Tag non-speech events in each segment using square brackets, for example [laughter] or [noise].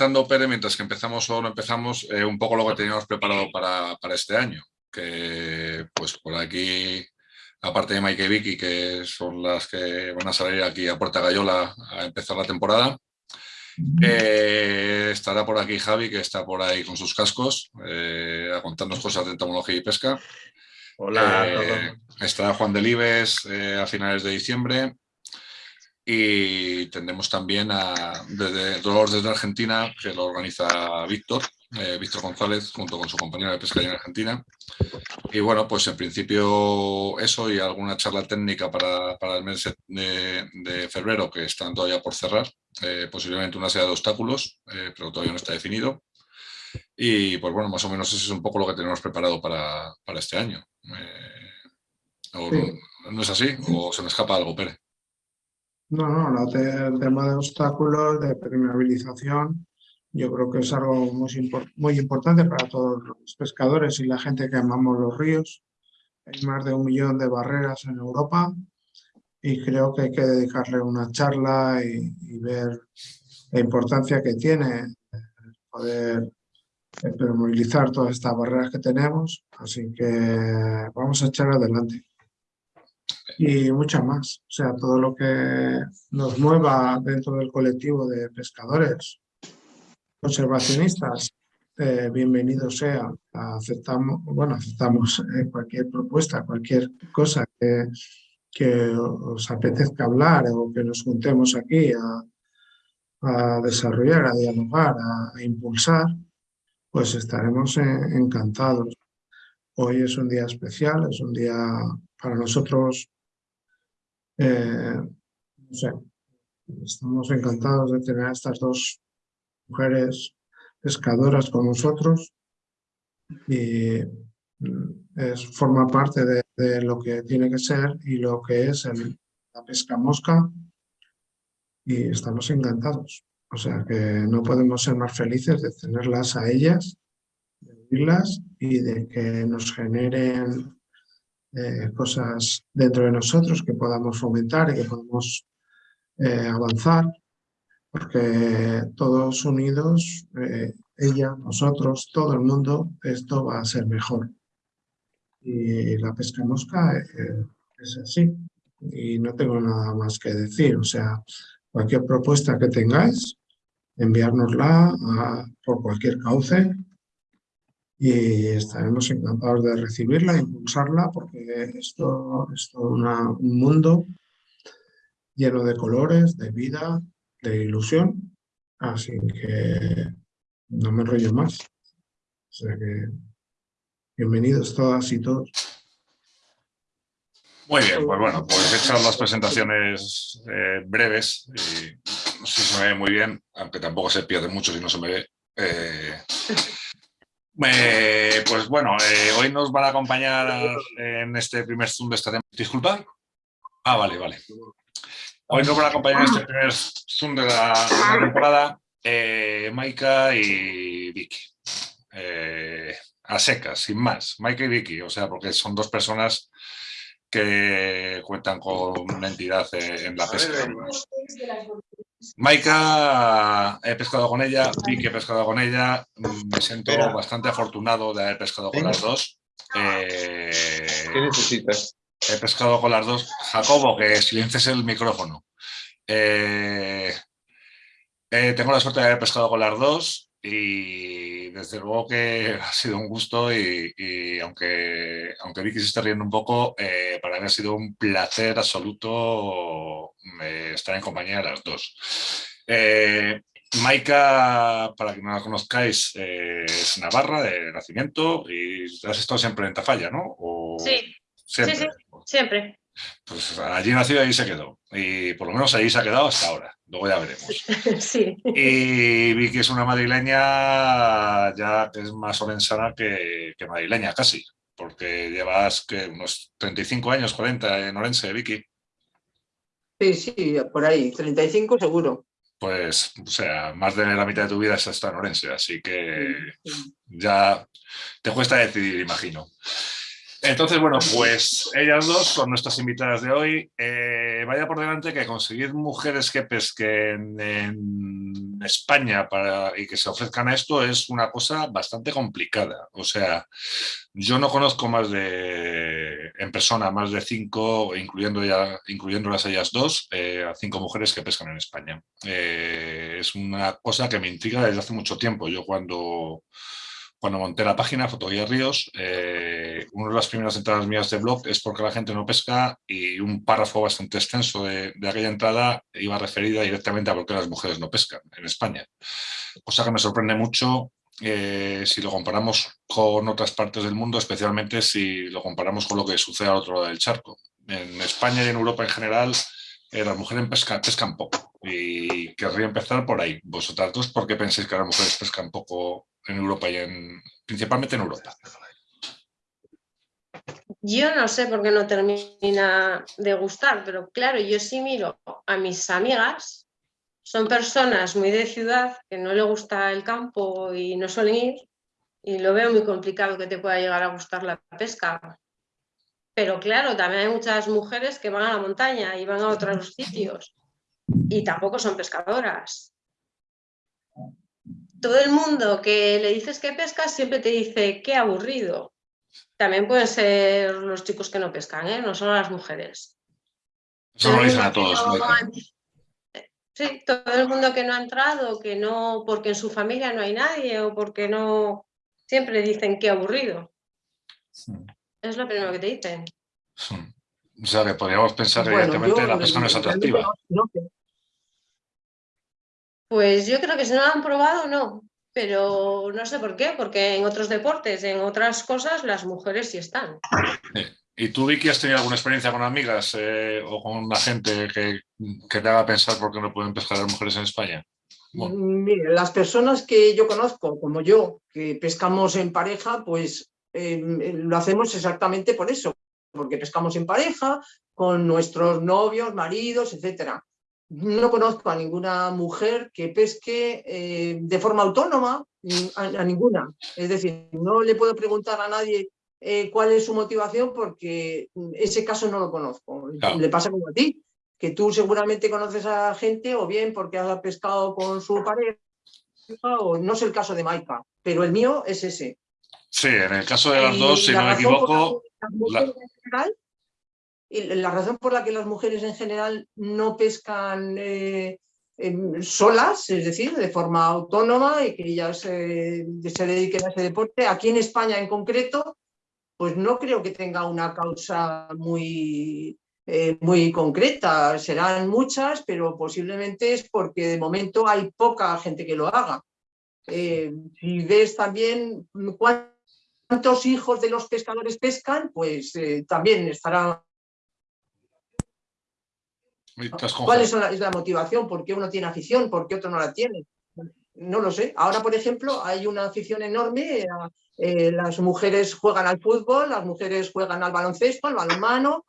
comentando, Pere, mientras que empezamos o no empezamos, eh, un poco lo que teníamos preparado para, este año. Que pues por aquí, aparte de Mike y Vicky, que son las que van a salir aquí a Puerta Gallola a empezar la temporada, eh, estará por aquí Javi, que está por ahí con sus cascos, eh, a contarnos cosas de entomología y pesca. Hola. estará Juan Delibes a finales de diciembre y tendremos también a desde Dolores desde Argentina, que lo organiza Víctor, eh, Víctor González, junto con su compañero de pesca en Argentina. Y bueno, pues en principio eso y alguna charla técnica para, para el mes de, febrero, que están todavía por cerrar, eh, posiblemente una serie de obstáculos, eh, pero todavía no está definido. Y pues bueno, más o menos eso es un poco lo que tenemos preparado para, para este año. ¿No es así? ¿O se me escapa algo, Pérez? No, no, el tema de obstáculos, de permeabilización, yo creo que es algo muy, importante para todos los pescadores y la gente que amamos los ríos. Hay más de un millón de barreras en Europa y creo que hay que dedicarle una charla y, ver la importancia que tiene poder permeabilizar todas estas barreras que tenemos. Así que vamos a echar adelante y mucha más. O sea, todo lo que nos mueva dentro del colectivo de pescadores, conservacionistas, eh, bienvenido sea. Aceptamos, bueno, aceptamos eh, cualquier propuesta, cualquier cosa que, que, os apetezca hablar o que nos juntemos aquí a, a desarrollar, a dialogar, a, impulsar, pues estaremos eh, encantados. Hoy es un día especial, es un día para nosotros eh, no sé, estamos encantados de tener a estas dos mujeres pescadoras con nosotros y mm, es, forma parte de, lo que tiene que ser y lo que es la pesca mosca y estamos encantados. O sea que no podemos ser más felices de tenerlas a ellas, de vivirlas y de que nos generen eh, cosas dentro de nosotros que podamos fomentar y que podamos eh, avanzar, porque todos unidos, eh, ella, nosotros, todo el mundo, esto va a ser mejor. Y la pesca mosca es así, y no tengo nada más que decir, o sea, cualquier propuesta que tengáis, enviárnosla por cualquier cauce, y estaremos encantados de recibirla, impulsarla, porque esto es todo un mundo lleno de colores, de vida, de ilusión, así que no me enrollo más. O sea que bienvenidos todas y todos. Muy bien, pues bueno, pues hechas las presentaciones eh, breves, y no sé si se me ve muy bien, aunque tampoco se pierde mucho si no se me ve. Eh, eh, pues bueno, eh, hoy nos van a acompañar en este primer Zoom de esta temporada. ¿Disculpa? Ah, vale, vale. Hoy nos van a acompañar en este primer Zoom de la, temporada eh, Maika y Vicky. a secas, sin más. Maika y Vicky, o sea, porque son dos personas que cuentan con una entidad en la pesca. Maika, he pescado con ella, Vicky he pescado con ella, me siento bastante afortunado de haber pescado con las dos. Eh, ¿Qué necesitas? He pescado con las dos. Jacobo, que silencies el micrófono. Eh, eh, tengo la suerte de haber pescado con las dos y desde luego que [laughs] ha sido un gusto y, aunque, aunque Vicky se esté riendo un poco, eh, para mí ha sido un placer absoluto eh, estar en compañía de las dos. Eh, Maika, para que no la conozcáis, es Navarra de nacimiento y has estado siempre en Tafalla, ¿no? sí, siempre. sí, siempre. Pues allí nació y ahí se quedó. Y por lo menos ahí se ha quedado hasta ahora. Luego ya veremos. [laughs] Sí. Y vi que es una madrileña ya que es más orensana que, que madrileña casi. Porque llevas que unos 35 años, 40 en Orense, Vicky. Sí, sí, por ahí, 35 seguro. Pues, o sea, más de la mitad de tu vida has estado en Orense, así que ya te cuesta decidir, imagino. Entonces, bueno, pues ellas dos son nuestras invitadas de hoy. Eh, vaya por delante que conseguir mujeres que pesquen en España y que se ofrezcan a esto es una cosa bastante complicada. O sea, yo no conozco más de, en persona, más de cinco, incluyendo ya, incluyéndolas ellas dos, eh, a cinco mujeres que pescan en España. Eh, es una cosa que me intriga desde hace mucho tiempo. Yo cuando cuando monté la página Fotografía Ríos, eh, una de las primeras entradas mías de blog es porque la gente no pesca y un párrafo bastante extenso de, aquella entrada iba referida directamente a por qué las mujeres no pescan en España. Cosa que me sorprende mucho eh, si lo comparamos con otras partes del mundo, especialmente si lo comparamos con lo que sucede al otro lado del charco. En España y en Europa en general, eh, las mujeres pescan poco y querría empezar por ahí. Vosotras dos, ¿por qué pensáis que las mujeres pescan poco en Europa y en, principalmente en Europa? Yo no sé por qué no termina de gustar, pero claro, yo sí miro a mis amigas, son personas muy de ciudad que no le gusta el campo y no suelen ir, y lo veo muy complicado que te pueda llegar a gustar la pesca. Pero claro, también hay muchas mujeres que van a la montaña y van a otros sitios y tampoco son pescadoras todo el mundo que le dices que pescas siempre te dice qué aburrido. También pueden ser los chicos que no pescan, ¿eh? no solo las mujeres. Eso lo dicen a todos. Sí, todo el mundo que no ha entrado, que no, porque en su familia no hay nadie o porque no, siempre dicen qué aburrido. Es lo primero que te dicen. O sea, que podríamos pensar directamente que la pesca no es atractiva. Pues yo creo que si no lo han probado, no. Pero no sé por qué, porque en otros deportes, en otras cosas, las mujeres sí están. ¿Y tú, Vicky, has tenido alguna experiencia con amigas eh, o con una gente que, te haga pensar por qué no pueden pescar las mujeres en España? Mire, las personas que yo conozco, como yo, que pescamos en pareja, pues em, lo hacemos exactamente por eso, porque pescamos en pareja, con nuestros novios, maridos, etcétera no conozco a ninguna mujer que pesque eh, de forma autónoma, a, ninguna. Es decir, no le puedo preguntar a nadie eh, cuál es su motivación porque ese caso no lo conozco. Le pasa como a ti, que tú seguramente conoces a gente o bien porque ha pescado con su pareja o no es el caso de Maika, pero el mío es ese. Sí, en el caso de las dos, si no me equivoco... la razón por la que las mujeres en general no pescan eh, solas, es decir, de forma autónoma y que ellas se dediquen a ese deporte, aquí en España en concreto, pues no creo que tenga una causa muy, eh, muy concreta. Serán muchas, pero posiblemente es porque de momento hay poca gente que lo haga. Eh, si ves también cuántos hijos de los pescadores pescan, pues también estará ¿Cuál es la, motivación? ¿Por qué uno tiene afición? ¿Por qué otro no la tiene? No lo sé. Ahora, por ejemplo, hay una afición enorme. Eh, las mujeres juegan al fútbol, las mujeres juegan al baloncesto, al balonmano.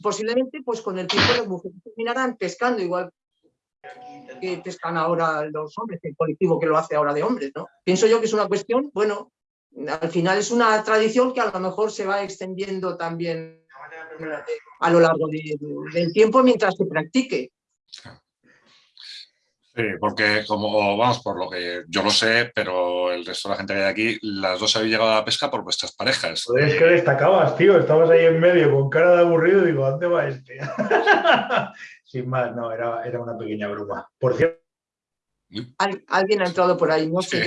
Posiblemente, pues con el tiempo las mujeres terminarán pescando igual que pescan ahora los hombres, el colectivo que lo hace ahora de hombres, ¿no? Pienso yo que es una cuestión, bueno, al final es una tradición que a lo mejor se va extendiendo también a lo largo del tiempo mientras se practique. Sí, porque como vamos, por lo que yo lo sé, pero el resto de la gente que hay aquí, las dos habéis llegado a la pesca por vuestras parejas. es que destacabas, tío, estabas ahí en medio con cara de aburrido y digo, ¿dónde va este? [laughs] Sin más, no, era, era una pequeña broma. Por cierto, alguien ha entrado por ahí, no sé.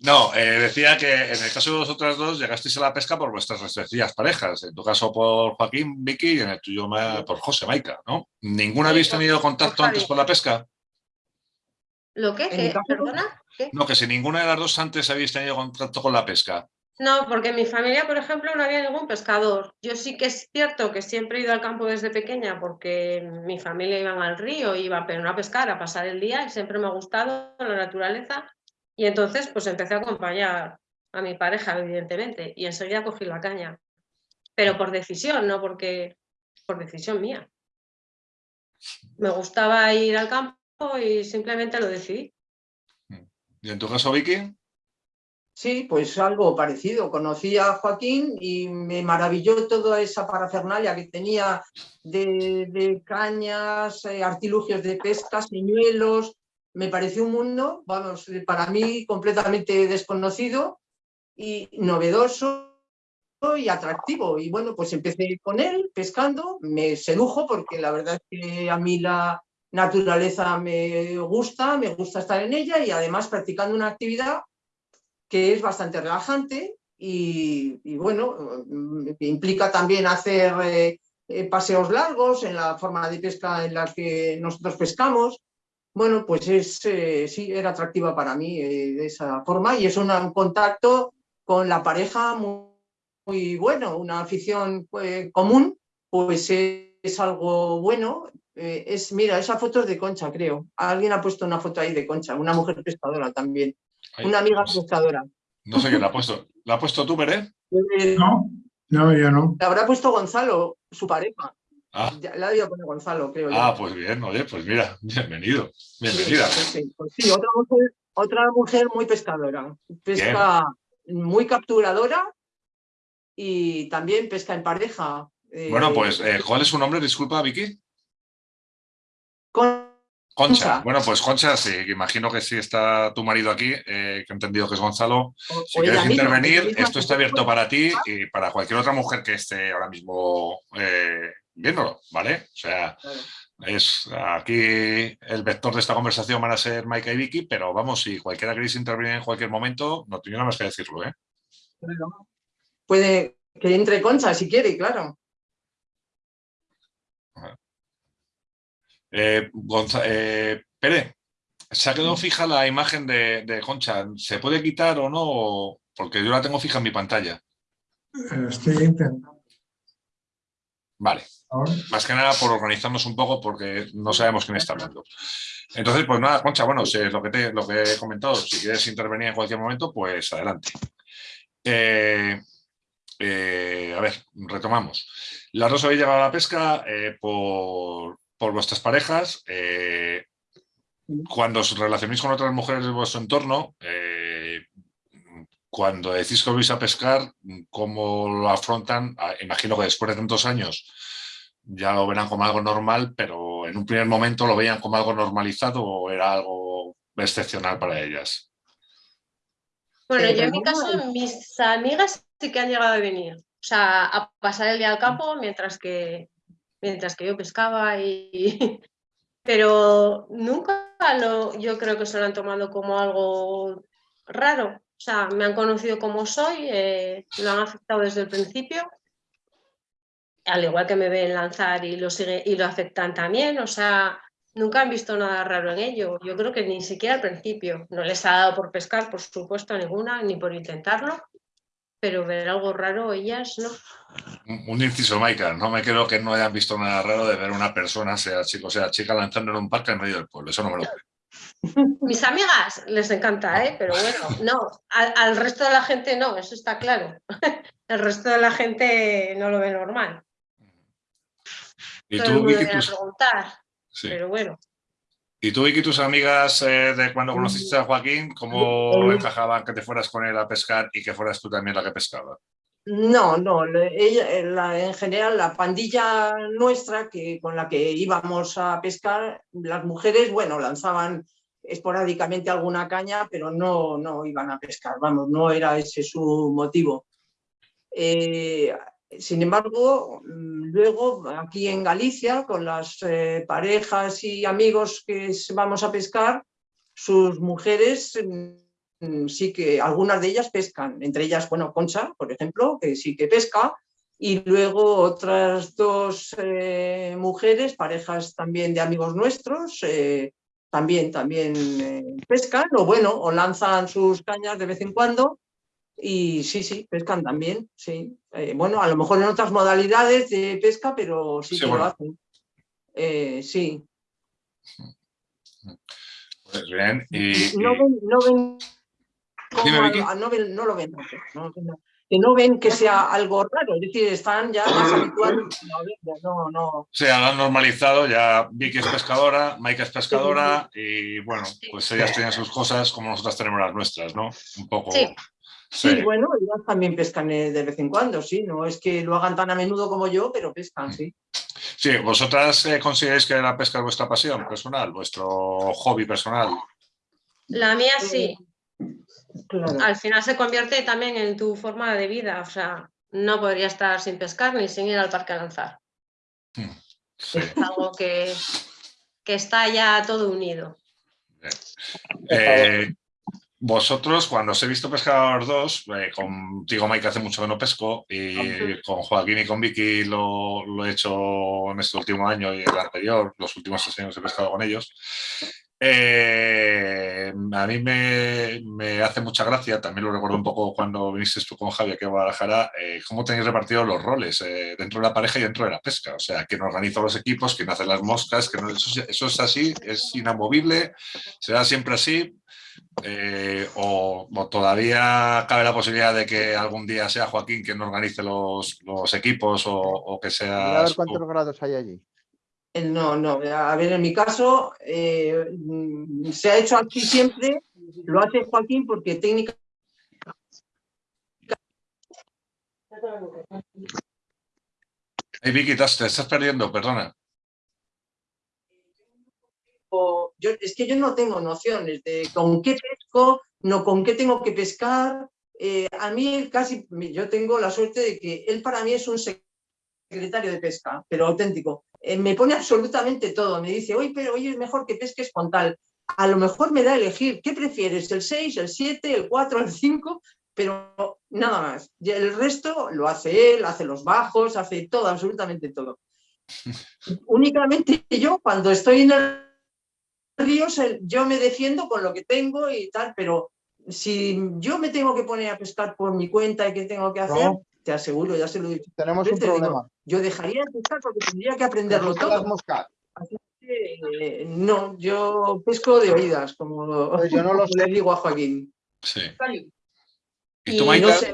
No, eh, decía que en el caso de vosotras dos llegasteis a la pesca por vuestras respectivas parejas. En tu caso por Joaquín, Vicky y en el tuyo por José, Maika, ¿no? ¿Ninguna habéis tenido contacto antes con la pesca? ¿Lo qué? ¿Perdona? No, que si ninguna de las dos antes habéis tenido contacto con la pesca. No, porque en mi familia, por ejemplo, no había ningún pescador. Yo sí que es cierto que siempre he ido al campo desde pequeña porque mi familia iba al río, iba pero no a pescar, a pasar el día y siempre me ha gustado la naturaleza. Y entonces pues empecé a acompañar a mi pareja, evidentemente, y enseguida cogí la caña. Pero por decisión, no porque por decisión mía. Me gustaba ir al campo y simplemente lo decidí. ¿Y en tu caso, Vicky? Sí, pues algo parecido. Conocí a Joaquín y me maravilló toda esa parafernalia que tenía de, cañas, eh, artilugios de pesca, señuelos. Me pareció un mundo, vamos, para mí completamente desconocido y novedoso y atractivo. Y bueno, pues empecé con él pescando, me sedujo porque la verdad es que a mí la naturaleza me gusta, me gusta estar en ella y además practicando una actividad que es bastante relajante y, bueno, mm, implica también hacer eh, eh, paseos largos en la forma de pesca en la que nosotros pescamos. Bueno, pues es, eh, sí, era atractiva para mí de esa forma y es un, contacto con la pareja muy, bueno, una afición común, pues es, algo bueno. es, mira, esa foto es de Concha, creo. Alguien ha puesto una foto ahí de Concha, una mujer pescadora también una amiga pescadora. No sé quién la ha puesto. ¿La ha puesto tú, Pérez? [laughs] No, no, yo no. La habrá puesto Gonzalo, su pareja. Ah. la había poner Gonzalo, creo Ah, pues bien, oye, pues mira, bienvenido, bienvenida. Sí, pues sí, otra, mujer, otra mujer muy pescadora. Pesca muy capturadora y también pesca en pareja. Bueno, pues, eh, ¿cuál es su nombre? Disculpa, Vicky. Con Concha, bueno, pues Concha, sí, imagino que sí está tu marido aquí, eh, que he entendido que es Gonzalo. Si quieres intervenir, esto está abierto para ti y para cualquier otra mujer que esté ahora mismo eh, viéndolo, ¿vale? O sea, es aquí el vector de esta conversación van a ser Maika y Vicky, pero vamos, si cualquiera queréis intervenir en cualquier momento, no tiene nada más que decirlo, ¿eh? Puede que entre Concha si quiere, claro. Eh, eh, Pere, se ha quedado fija la imagen de, Concha. ¿Se puede quitar o no? Porque yo la tengo fija en mi pantalla. Estoy intentando. Vale. Más que nada por organizarnos un poco porque no sabemos quién está hablando. Entonces, pues nada, Concha, bueno, es lo que, te, lo que he comentado, si quieres intervenir en cualquier momento, pues adelante. a ver, retomamos. Las dos habéis llegado a la pesca por, por vuestras parejas, eh, cuando os relacionéis con otras mujeres de vuestro entorno, eh, cuando decís que vais a pescar, ¿cómo lo afrontan? Ah, imagino que después de tantos años ya lo verán como algo normal, pero en un primer momento lo veían como algo normalizado o era algo excepcional para ellas. Bueno, yo en mi caso, mis amigas sí que han llegado a venir, o sea, a pasar el día al campo, mientras que mientras que yo pescaba y... [laughs] Pero nunca lo, yo creo que se lo han tomado como algo raro. O sea, me han conocido como soy, eh, lo han aceptado desde el principio, al igual que me ven lanzar y lo, sigue, y lo aceptan también. O sea, nunca han visto nada raro en ello. Yo creo que ni siquiera al principio. No les ha dado por pescar, por supuesto, ninguna, ni por intentarlo pero ver algo raro ellas no. Un inciso, Maika, no me creo que no hayan visto nada raro de ver una persona, sea chico, sea chica, lanzando en un parque en medio del pueblo, eso no me lo creo. [laughs] Mis amigas les encanta, ¿eh? pero bueno, no, al, resto de la gente no, eso está claro. [laughs] El resto de la gente no lo ve normal. ¿Y tú, Vicky, preguntar, pero bueno. ¿Y tú, y tus amigas eh, de cuando conociste a Joaquín, cómo encajaban que te fueras con él a pescar y que fueras tú también la que pescaba? No, no, ella, en general la pandilla nuestra que, con la que íbamos a pescar, las mujeres, bueno, lanzaban esporádicamente alguna caña, pero no, no iban a pescar, vamos, no era ese su motivo. Eh, sin embargo, mm, luego aquí en Galicia, con las eh, parejas y amigos que vamos a pescar, sus mujeres mm, sí que, algunas de ellas pescan, entre ellas, bueno, Concha, por ejemplo, que sí que pesca, y luego otras dos eh, mujeres, parejas también de amigos nuestros, eh, también, también pescan, o bueno, o lanzan sus cañas de vez en cuando, y sí, sí, pescan también, sí. Eh, bueno, a lo mejor en otras modalidades de pesca, pero sí, que lo hacen. Eh, sí. Pues bien, y, no ven, no ven, no, ven no, lo ven, que no ven que sea algo raro, es decir, están ya más habituados no, no. Se han normalizado, ya Vicky es pescadora, Maika es pescadora y bueno, pues ellas tienen sus cosas como nosotras tenemos las nuestras, ¿no? Un poco... Sí, bueno, ellas también pescan eh, de vez en cuando, sí. No es que lo hagan tan a menudo como yo, pero pescan, sí. Sí, ¿vosotras eh, consideráis que la pesca es vuestra pasión personal, vuestro hobby personal? La mía sí. Claro. Al final se convierte también en tu forma de vida. O sea, no podría estar sin pescar ni sin ir al parque a lanzar. Sí. Es algo que, que está ya todo unido. Eh, vosotros, cuando os he visto pescar a los dos, eh, contigo Mike hace mucho que no pesco y con Joaquín y con Vicky lo, lo he hecho en este último año y el anterior, los últimos seis años he pescado con ellos. Eh, a mí me, me, hace mucha gracia, también lo recuerdo un poco cuando viniste tú con Javi aquí a Guadalajara, eh, cómo tenéis repartidos los roles eh, dentro de la pareja y dentro de la pesca. O sea, quién organiza los equipos, quién hace las moscas, que no, eso, eso, es así, es inamovible, será siempre así. Eh, o, o, todavía cabe la posibilidad de que algún día sea Joaquín quien organice los, los equipos o, o, que sea... A ver cuántos grados hay allí. No, no, a ver, en mi caso eh, se ha hecho aquí siempre, lo hace Joaquín porque técnica... Hey Vicky, te estás perdiendo, perdona. Yo, es que yo no tengo nociones de con qué pesco, no con qué tengo que pescar. Eh, a mí casi, yo tengo la suerte de que él para mí es un secretario de pesca, pero auténtico. Eh, me pone absolutamente todo, me dice, oye, pero hoy es mejor que pesques con tal. A lo mejor me da a elegir, ¿qué prefieres? ¿El 6, el 7, el 4, el 5? Pero nada más. Y el resto lo hace él, hace los bajos, hace todo, absolutamente todo. [laughs] Únicamente yo, cuando estoy en el río, yo me defiendo con lo que tengo y tal, pero si yo me tengo que poner a pescar por mi cuenta y qué tengo que hacer, no. te aseguro, ya se lo he dicho. Tenemos un problema. Digo, yo dejaría de pescar porque tendría que aprenderlo todo. Las moscas. Así que, eh, no, yo pesco de oídas, como pues yo no lo [laughs] le digo a Joaquín. Sí. Y, tú, no sé,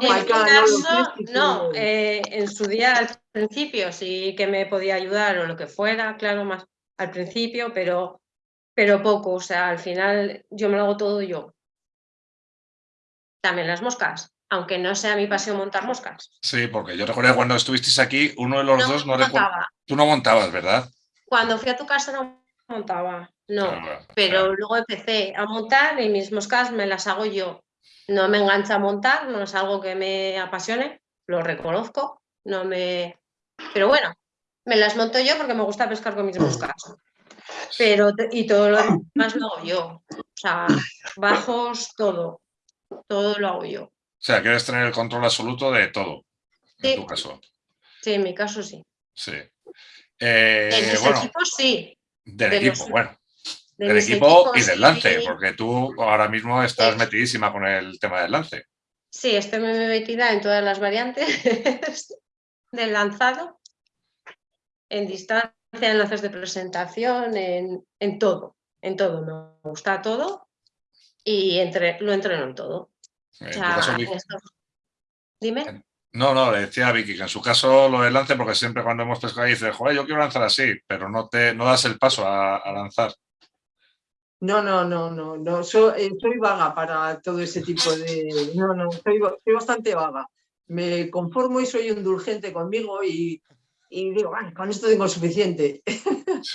en Maika, no caso, eh, en su día al principio sí que me podía ayudar o lo que fuera, claro, más al principio, pero, pero poco, o sea, al final yo me lo hago todo yo. También las moscas, aunque no sea mi pasión montar moscas. Sí, porque yo recuerdo cuando estuvisteis aquí, uno de los No dos no recuerdo. montaba. Tú no montabas, ¿verdad? Cuando fui a tu casa no montaba, no. Ah, Pero claro. luego empecé a montar y mis moscas me las hago yo. No me engancha a montar, no es algo que me apasione, lo reconozco, no me... Pero bueno, me las monto yo porque me gusta pescar con mis moscas. Pero, y todo lo [clears throat] demás lo hago yo. O sea, bajos, todo. Todo lo hago yo. O sea, quieres tener el control absoluto de todo, en Sí. tu caso. Sí, en mi caso sí. Sí. Eh, En mis bueno, equipos sí. del de equipo, los- bueno, De del equipo y del lance, sí. porque tú ahora mismo estás Sí. metidísima con el tema del lance. Sí, estoy muy metida en todas las variantes [laughs] del lanzado, en distancia, en lances de presentación, en, en todo, en todo. Me gusta todo y entre, lo entreno en todo. En O sea, caso, esto- Dime. No, no, le decía a Vicky que en su caso lo del lance, porque siempre cuando hemos pescado dice, joder, yo quiero lanzar así, pero no te no das el paso a, a lanzar. No, no, no, no, no. Eh, soy vaga para todo ese tipo de. No, no, soy bastante vaga. Me conformo y soy indulgente conmigo y, y digo, "Bueno, con esto tengo suficiente. [laughs]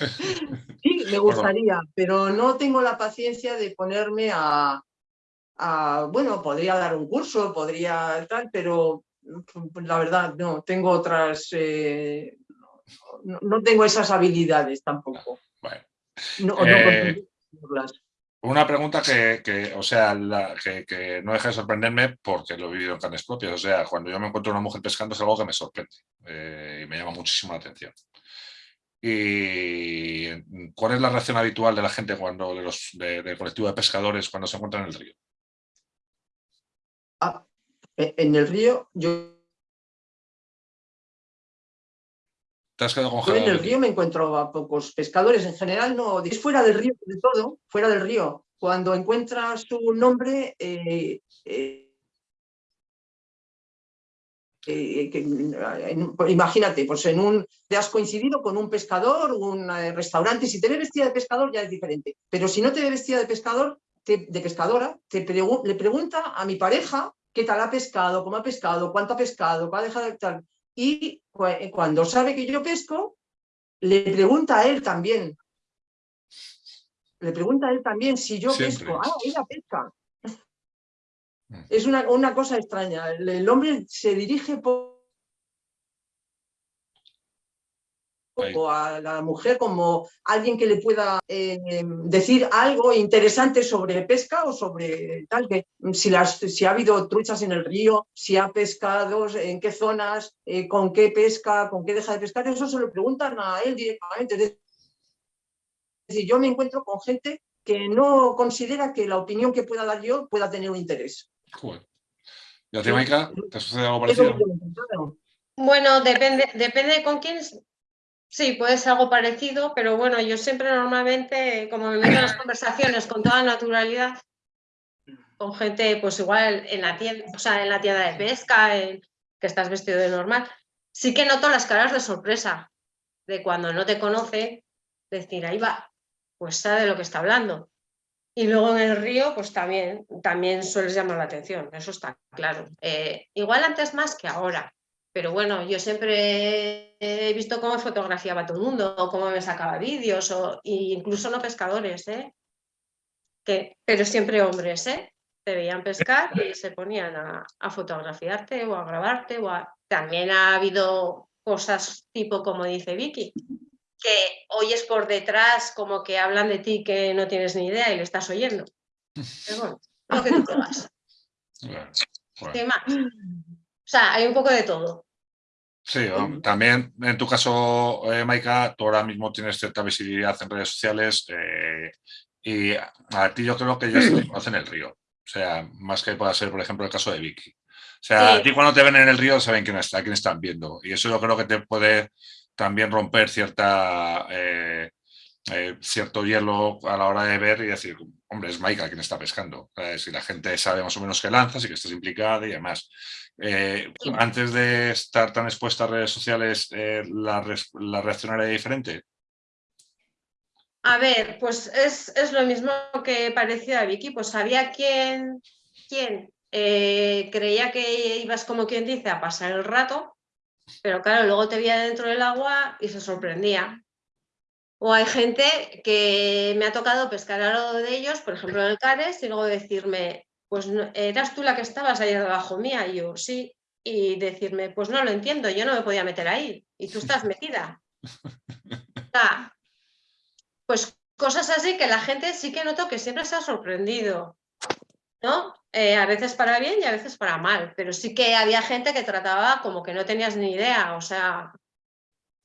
Sí, me gustaría, pero no tengo la paciencia de ponerme a, a- bueno, podría dar un curso, podría tal, pero mm, la verdad no, tengo otras, eh, no, no tengo esas habilidades tampoco. Bueno, No, no Eh. Una pregunta que, que, o sea, que, que no deja de sorprenderme porque lo he vivido en carnes propias. O sea, cuando yo me encuentro una mujer pescando es algo que me sorprende eh, y me llama muchísimo la atención. ¿Y cuál es la reacción habitual de la gente cuando, de los, de- del colectivo de pescadores cuando se encuentran en el río? Ah, e- en el río, yo ¿Te has quedado Yo en congelado? el río me encuentro a pocos pescadores, en general no, es fuera del río, de todo, fuera del río. Cuando encuentras tu nombre, eh, eh, eh, que, en- pues imagínate, pues en un, te has coincidido con un pescador, un restaurante, si te ve vestida de pescador ya es diferente, pero si no te ve vestida de pescador, te- de pescadora, te pregu- le pregunta a mi pareja qué tal ha pescado, cómo ha pescado, cuánto ha pescado, va a dejar de tal. Y cuando sabe que yo pesco, le pregunta a él también. Le pregunta a él también si yo pesco. Ah, ella pesca. Mm. Es una, una cosa extraña. El, hombre se dirige por a la mujer como alguien que le pueda eh, decir algo interesante sobre pesca o sobre tal, que si, las, si ha habido truchas en el río, si ha pescado, en qué zonas, eh, con qué pesca, con qué deja de pescar, eso se lo preguntan a él directamente. Es decir, yo me encuentro con gente que no considera que la opinión que pueda dar yo pueda tener un interés. ¿Y a ti, Maika? ¿Te sucede algo parecido? Bueno, depende, depende con quién Sí, puede ser algo parecido, pero bueno, yo siempre normalmente, como me meto en las conversaciones con toda naturalidad, con gente, pues igual en la tienda, o sea, en la tienda de pesca, que estás vestido de normal, sí que noto las caras de sorpresa, de cuando no te conoce, decir, ahí va, pues sabe de lo que está hablando. Y luego en el río, pues también, también sueles llamar la atención, eso está claro. Eh, igual antes más que ahora, pero bueno, yo siempre he visto cómo fotografiaba todo el mundo, o cómo me sacaba vídeos, o incluso no pescadores, ¿eh? Que, pero siempre hombres, ¿eh? Te veían pescar y se ponían a, fotografiarte o a grabarte. O También ha habido cosas tipo como dice Vicky, que oyes por detrás como que hablan de ti que no tienes ni idea y lo estás oyendo. Pero bueno, lo que tú [laughs] ¿Qué más? O sea, hay un poco de todo. Sí, también en tu caso, eh, Maika, tú ahora mismo tienes cierta visibilidad en redes sociales eh, y a ti yo creo que ya se te [clears throat] conoce en el río. O sea, más que pueda ser, por ejemplo, el caso de Vicky. O sea, a ti cuando te ven en el río saben quién está, quién están viendo. Y eso yo creo que te puede también romper cierta, eh, cierto hielo a la hora de ver y decir, hombre, es Maika quien está pescando. Si la gente sabe más o menos qué lanzas y que estás implicada y demás. Eh, antes de estar tan expuesta a redes sociales, eh, la, la, reacción era diferente? A ver, pues es, lo mismo que parecía a Vicky, pues sabía quién, quién eh, creía que ibas como quien dice a pasar el rato, pero claro, luego te veía dentro del agua y se sorprendía. O hay gente que me ha tocado pescar a lo de ellos, por ejemplo en el Cares, y luego decirme, pues eras tú la que estabas ahí debajo mía, y yo sí, y decirme, pues no lo entiendo, yo no me podía meter ahí, y tú estás metida. [laughs] pues cosas así que la gente sí que noto que siempre se ha sorprendido, ¿no? Eh, a veces para bien y a veces para mal, pero sí que había gente que trataba como que no tenías ni idea, o sea,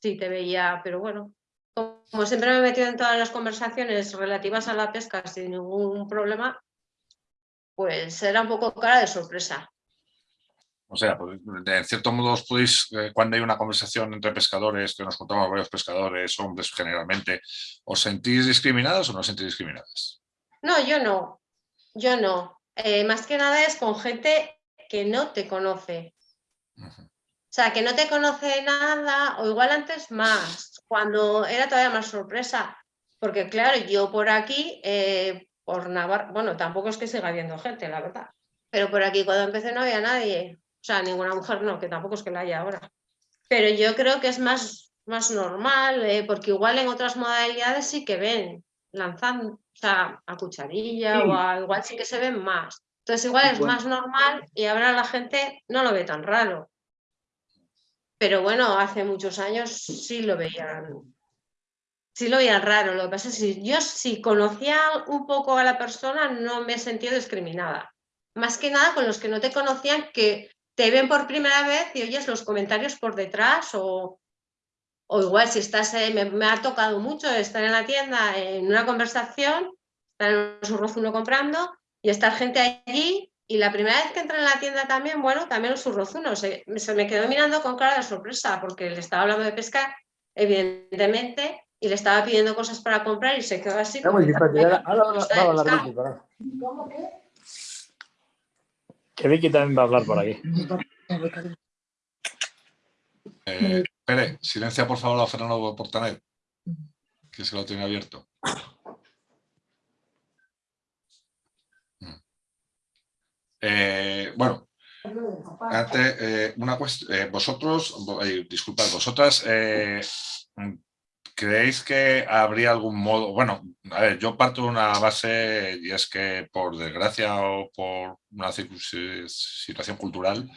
sí te veía, pero bueno, como siempre me he metido en todas las conversaciones relativas a la pesca sin ningún problema, pues era un poco cara de sorpresa. O sea, pues, en cierto modo os podéis, eh, cuando hay una conversación entre pescadores, que nos contamos varios pescadores, hombres generalmente, ¿os sentís discriminados o no os sentís discriminadas? No, yo no, yo no. Eh, más que nada es con gente que no te conoce. O sea, que no te conoce nada, o igual antes más, cuando era todavía más sorpresa. Porque claro, yo por aquí, eh, por Navarra, bueno, tampoco es que siga habiendo gente, la verdad. Pero por aquí cuando empecé no había nadie, o sea, ninguna mujer no, que tampoco es que la haya ahora. Pero yo creo que es más, más normal, eh, porque igual en otras modalidades sí que ven, lanzando, o sea, a cucharilla o a, igual sí que se ven más. Entonces igual es más normal y ahora la gente no lo ve tan raro. Pero bueno, hace muchos años sí lo veían sí lo veía raro. Lo que pasa es que yo si conocía un poco a la persona no me he sentido discriminada. Más que nada con los que no te conocían que te ven por primera vez y oyes los comentarios por detrás o, o igual si estás, eh, me, ha tocado mucho estar en la tienda en una conversación, estar en su rozuno comprando y estar gente allí y la primera vez que entré en la tienda también, bueno, también los rozuno, se, se me quedó mirando con cara de sorpresa porque le estaba hablando de pescar, evidentemente, y le estaba pidiendo cosas para comprar y se quedó así. ¿Cómo que? Que Vicky también va a hablar por aquí. Eh, Pere, silencia por favor a Fernando Portanet, que se lo tiene abierto. Eh, bueno, Antes, eh, una cuestión, eh, vosotros, vo- disculpad, vosotras, ¿creéis que habría algún modo? Bueno, a ver, yo parto de una base y es que por desgracia o por una situación cultural,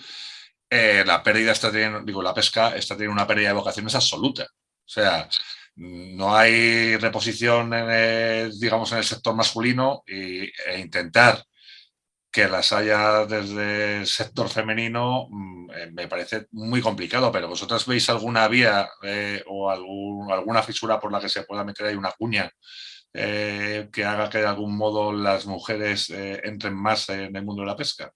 la pérdida está teniendo, digo, la pesca está teniendo una pérdida de vocaciones absoluta. O sea, no hay reposición, en el, digamos, en el sector masculino e intentar que las haya desde el sector femenino mm, eh, me parece muy complicado, pero vosotras veis alguna vía eh, o algún- alguna fisura por la que se pueda meter ahí una cuña eh, que haga que de algún modo las mujeres eh, entren más en el mundo de la pesca.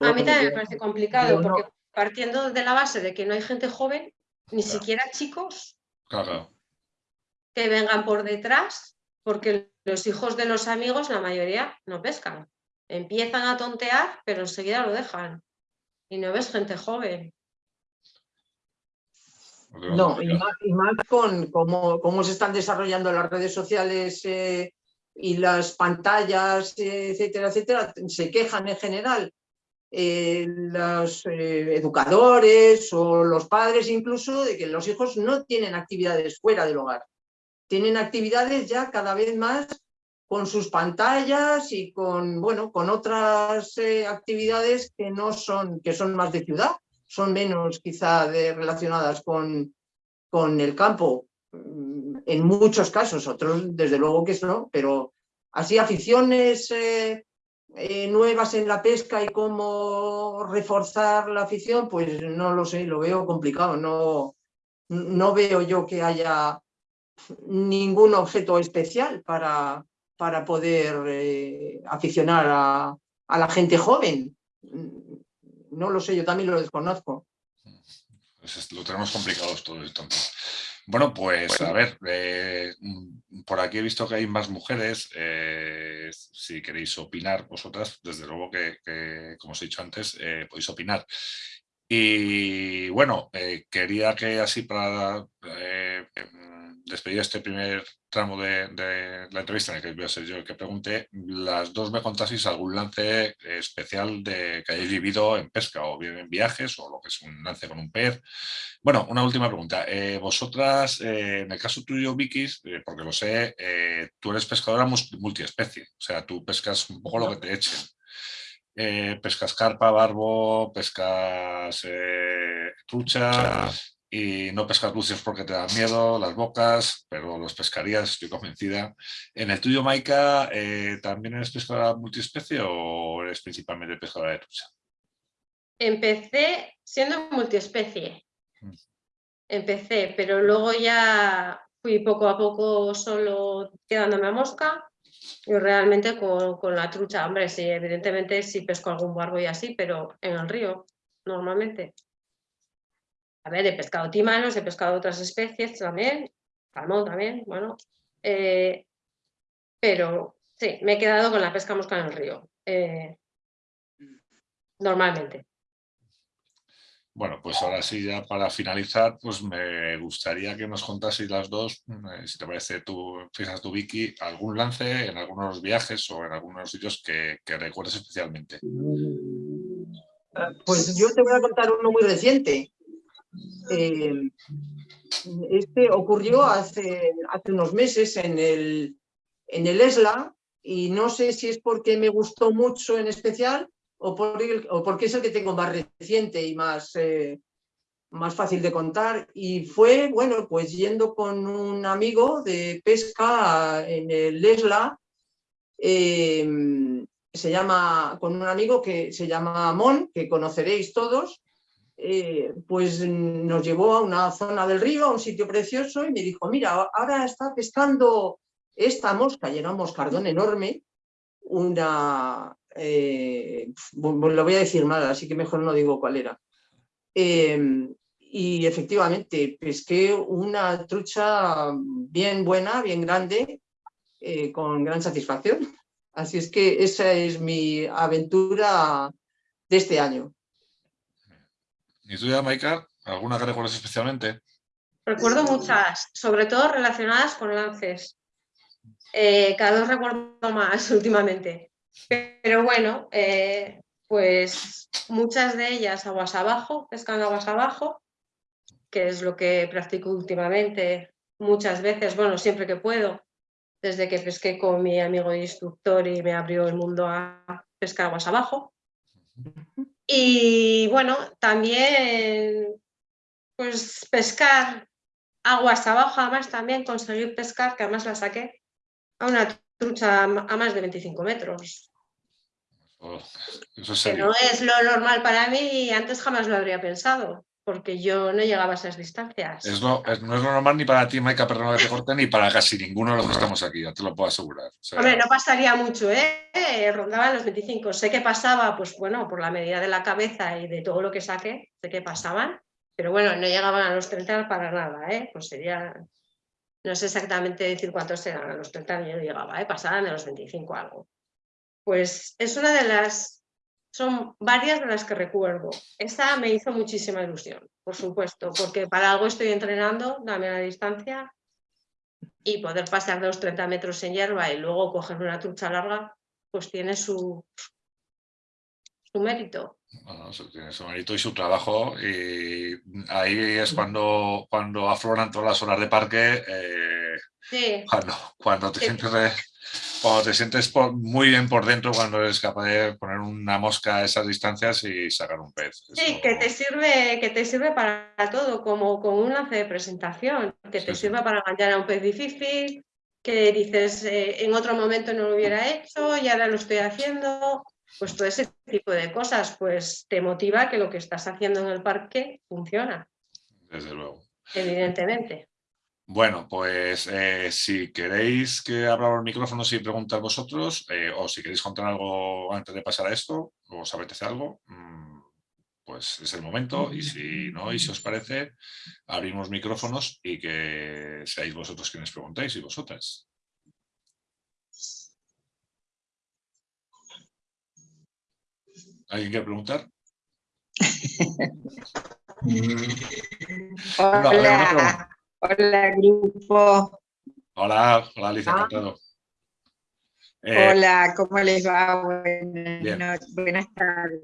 A mí también me parece complicado, porque partiendo de la base de que no hay gente joven, ni Claro. siquiera chicos Claro, que vengan por detrás, porque los hijos de los amigos, la mayoría, no pescan. Empiezan a tontear, pero enseguida lo dejan. Y no ves gente joven. No, y más, y más con cómo, cómo se están desarrollando las redes sociales eh, y las pantallas, eh, etcétera, etcétera, se quejan en general eh, los eh, educadores o los padres incluso de que los hijos no tienen actividades fuera del hogar. Tienen actividades ya cada vez más con sus pantallas y con, bueno, con otras eh, actividades que no son, que son más de ciudad, son menos quizá relacionadas con, con el campo, mm, en muchos casos, otros desde luego que no, pero así aficiones eh, eh, nuevas en la pesca y cómo reforzar la afición, pues no lo sé, lo veo complicado, no, no veo yo que haya ningún objeto especial para, para poder eh, aficionar a, a la gente joven. No lo sé, yo también lo desconozco. Pues es- lo tenemos complicados todos entonces. Bueno, pues a ver, eh, por aquí he visto que hay más mujeres. eh, si queréis opinar vosotras, desde luego que, que, como os he dicho antes, eh, podéis opinar. Y bueno, eh, quería que así para eh, despedir este primer tramo de, de la entrevista, en el que voy a ser yo el que pregunte, las dos me contaseis algún lance especial de que hayáis vivido en pesca, o bien en viajes, o lo que es un lance con un pez. Bueno, una última pregunta. Eh, vosotras, eh, en el caso tuyo, Vicky, eh, porque lo sé, eh, tú eres pescadora multiespecie, o sea, tú pescas un poco lo que te echen. Eh, pescas carpa, barbo, pescas eh, trucha y no pescas lucios porque te dan miedo, las bocas, pero los pescarías, estoy convencida. En el tuyo, Maika, eh, ¿también eres pescadora multiespecie o eres principalmente pescadora de trucha? Empecé siendo multiespecie. Mm. Empecé, pero luego ya fui poco a poco solo quedándome a mosca y realmente con, con la trucha. Hombre, sí, evidentemente sí pesco algún barbo y así, pero en el río, normalmente. A ver, he pescado tímanos, he pescado otras especies también, salmón también, bueno. eh, pero sí, me he quedado con la pesca mosca en el río. eh, normalmente. Bueno, pues ahora sí, ya para finalizar, pues me gustaría que nos contaseis las dos, eh, si te parece tú, fijas tu Vicky, algún lance en algunos viajes o en algunos sitios que, que recuerdes especialmente. Pues yo te voy a contar uno muy reciente. Eh, este ocurrió hace, hace unos meses en el, en el ESLA y no sé si es porque me gustó mucho en especial o, por o porque es el que tengo más reciente y más, eh, más fácil de contar. Y fue, bueno, pues yendo con un amigo de pesca en el ESLA, eh, se llama, con un amigo que se llama Mon, que conoceréis todos, eh, pues nos llevó a una zona del río, a un sitio precioso, y me dijo, mira, ahora está pescando esta mosca, y era un moscardón enorme, una, eh, lo voy a decir mal, así que mejor no digo cuál era. Eh, y efectivamente, pesqué una trucha bien buena, bien grande, eh, con gran satisfacción. Así es que esa es mi aventura de este año. ¿Y tú ya, Maika? ¿Alguna que recuerdes especialmente? Recuerdo muchas, sobre todo relacionadas con lances. Eh, cada vez recuerdo más [laughs] últimamente. Pero bueno, eh, pues muchas de ellas aguas abajo, pescan aguas abajo, que es lo que practico últimamente muchas veces, bueno, siempre que puedo, desde que pesqué con mi amigo instructor y me abrió el mundo a pescar aguas abajo. Y bueno, también pues pescar aguas abajo, además también conseguir pescar, que además la saqué, a una trucha a más de 25 metros. Oh, eso es Que no es lo normal para mí y antes jamás lo habría pensado, porque yo no llegaba a esas distancias. Es lo- es- no es lo normal ni para ti, Maika, perdona que te corte, ni para casi ninguno de los que estamos aquí, ya te lo puedo asegurar. O sea, Hombre, no pasaría mucho, ¿eh? Rondaban los 25. Sé que pasaba, pues bueno, por la medida de la cabeza y de todo lo que saqué, sé que pasaban, pero bueno, no llegaban a los 30 para nada, ¿eh? Pues sería, no sé exactamente decir cuántos eran, a los 30 yo no llegaba, ¿eh? Pasaban de los 25 algo. Pues es una de las, son varias de las que recuerdo. Esta me hizo muchísima ilusión, por supuesto, porque para algo estoy entrenando, dame la distancia, y poder pasar de los 30 metros en hierba y luego coger una trucha larga, pues tiene su, su mérito. bueno, tiene su mérito y su trabajo y ahí es cuando, cuando afloran todas las horas de parque, eh, Sí, cuando, cuando, te Sí. sientes, cuando te sientes por- muy bien por dentro, cuando eres capaz de poner una mosca a esas distancias y sacar un pez. sí, que te sirve, que te sirve para todo, como, como un lance de presentación, que te sí. sirva para engañar a un pez difícil, que dices eh, en otro momento no lo hubiera hecho y ahora lo estoy haciendo. Pues todo ese tipo de cosas, pues te motiva que lo que estás haciendo en el parque funciona, Desde luego. evidentemente. Bueno, pues eh, si queréis que abra los micrófonos y preguntar vosotros, eh, o si queréis contar algo antes de pasar a esto, o os apetece algo, mm, pues es el momento. Y si no, y si os parece, abrimos micrófonos y que seáis vosotros quienes preguntéis y vosotras. ¿Alguien quiere preguntar? [laughs] Una pregunta. Hola, grupo. Hola, hola Alicia, Ah. encantado. Eh, Hola, ¿cómo les va? Buenas, buenas tardes.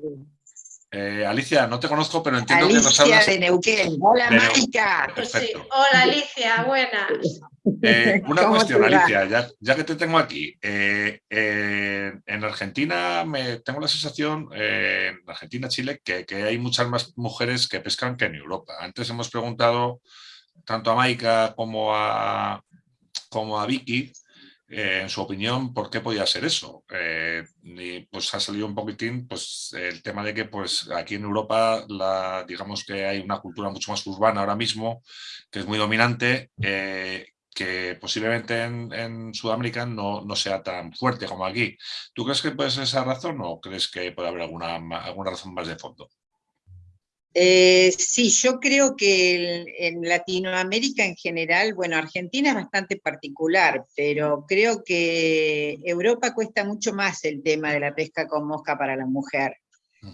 eh, Alicia, no te conozco, pero entiendo que nos Alicia hablas. de Neuquén. Hola, de sí. Perfecto. Hola Alicia, buenas. Eh, una ¿Cómo cuestión? Alicia, ya, ya que te tengo aquí. eh, eh, en Argentina me tengo la sensación, eh, en Argentina, Chile, que, que hay muchas más mujeres que pescan que en Europa. Antes hemos preguntado tanto a Maika como a, como a Vicky, eh, en su opinión, por qué podía ser eso. Eh, y pues ha salido un poquitín pues, el tema de que pues, aquí en Europa la, digamos que hay una cultura mucho más urbana ahora mismo, que es muy dominante, eh, que posiblemente en, en Sudamérica no, no sea tan fuerte como aquí. ¿Tú crees que puede ser esa razón o crees que puede haber alguna, alguna razón más de fondo? Eh, sí, yo creo que el- en Latinoamérica en general, bueno, Argentina es bastante particular, pero creo que Europa cuesta mucho más el tema de la pesca con mosca para la mujer.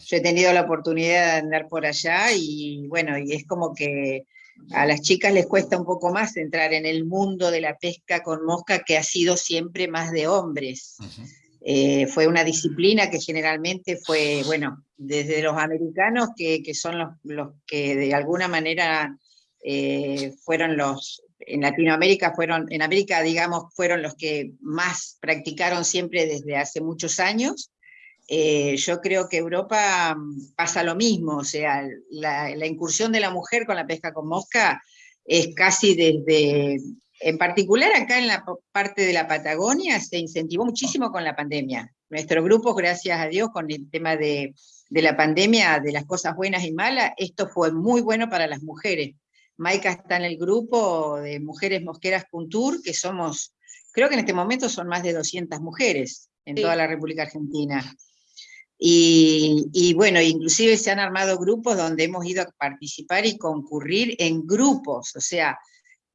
Yo he tenido la oportunidad de andar por allá y bueno, y es como que a las chicas les cuesta un poco más entrar en el mundo de la pesca con mosca que ha sido siempre más de hombres. Ujú. Eh, fue una disciplina que generalmente fue, bueno, desde los americanos, que, son los, que de alguna manera eh, fueron los, en Latinoamérica fueron, en América, digamos, fueron los que más practicaron siempre desde hace muchos años. Eh, yo creo que Europa mm, pasa lo mismo, o sea, la incursión de la mujer con la pesca con mosca es casi desde, en particular acá en la parte de la Patagonia, se incentivó muchísimo con la pandemia. Nuestro grupo, gracias a Dios, con el tema de, de la pandemia, de las cosas buenas y malas, esto fue muy bueno para las mujeres. Maika está en el grupo de Mujeres Mosqueras Puntur, que somos, creo que en este momento son más de 200 mujeres en Sí. toda la República Argentina. Y, y bueno, inclusive se han armado grupos donde hemos ido a participar y concurrir en grupos, o sea,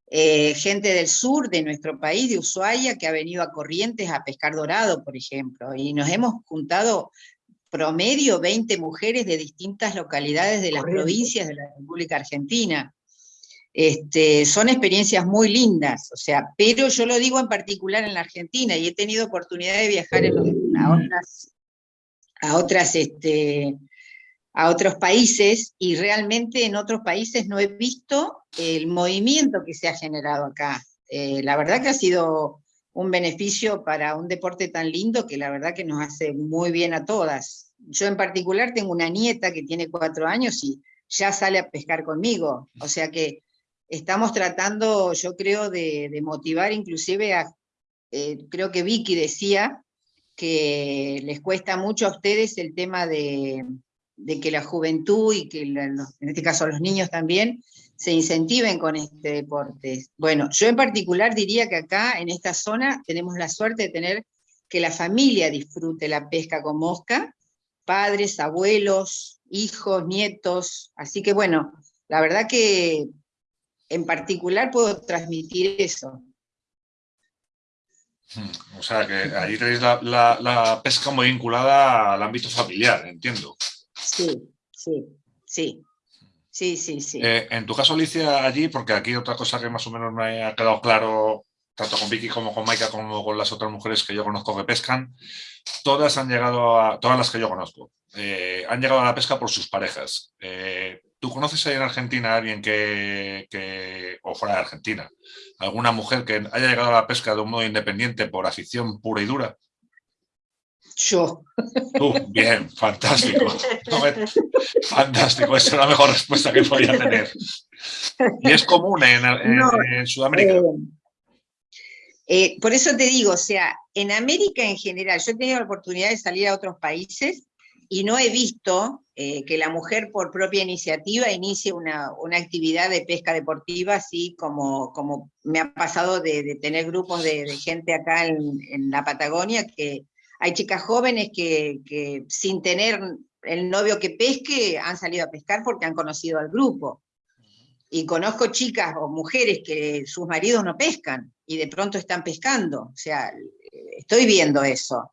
eh, gente del sur de nuestro país, de Ushuaia, que ha venido a Corrientes a pescar dorado, por ejemplo, y nos hemos juntado promedio 20 mujeres de distintas localidades de las Corrientes. provincias de la República Argentina. Este, son experiencias muy lindas, o sea, pero yo lo digo en particular en la Argentina y he tenido oportunidad de viajar en los a otras, a otras este, a otros países y realmente en otros países no he visto el movimiento que se ha generado acá. Eh, la verdad que ha sido un beneficio para un deporte tan lindo que la verdad que nos hace muy bien a todas. Yo en particular tengo una nieta que tiene cuatro años y ya sale a pescar conmigo, o sea que estamos tratando, yo creo, de, motivar inclusive a, eh, creo que Vicky decía que les cuesta mucho a ustedes el tema de, de que la juventud y que en este caso los niños también se incentiven con este deporte. Bueno, yo en particular diría que acá en esta zona tenemos la suerte de tener que la familia disfrute la pesca con mosca, padres, abuelos, hijos, nietos, así que bueno, la verdad que en particular puedo transmitir eso. Hmm, o sea que allí tenéis la, la pesca muy vinculada al ámbito familiar, entiendo. Sí, sí, sí. Sí, sí, sí. Eh, en tu caso, Alicia, allí, porque aquí otra cosa que más o menos me ha quedado claro, tanto con Vicky como con Maika, como con las otras mujeres que yo conozco que pescan, todas han llegado a, todas las que yo conozco, eh, han llegado a la pesca por sus parejas. Eh, ¿Tú conoces ahí en Argentina a alguien que, que, o fuera de Argentina, alguna mujer que haya llegado a la pesca de un modo independiente por afición pura y dura? Yo. Tú, bien, fantástico. fantástico, esa es la mejor respuesta que podía tener. Y es común en, Sudamérica. Eh, eh, por eso te digo, o sea, en América en general, yo he tenido la oportunidad de salir a otros países y no he visto eh, que la mujer por propia iniciativa inicie una, actividad de pesca deportiva, así como, como me ha pasado de, tener grupos de, gente acá en, la Patagonia que hay chicas jóvenes que, sin tener el novio que pesque han salido a pescar porque han conocido al grupo. Y conozco chicas o mujeres que sus maridos no pescan y de pronto están pescando. O sea, estoy viendo eso.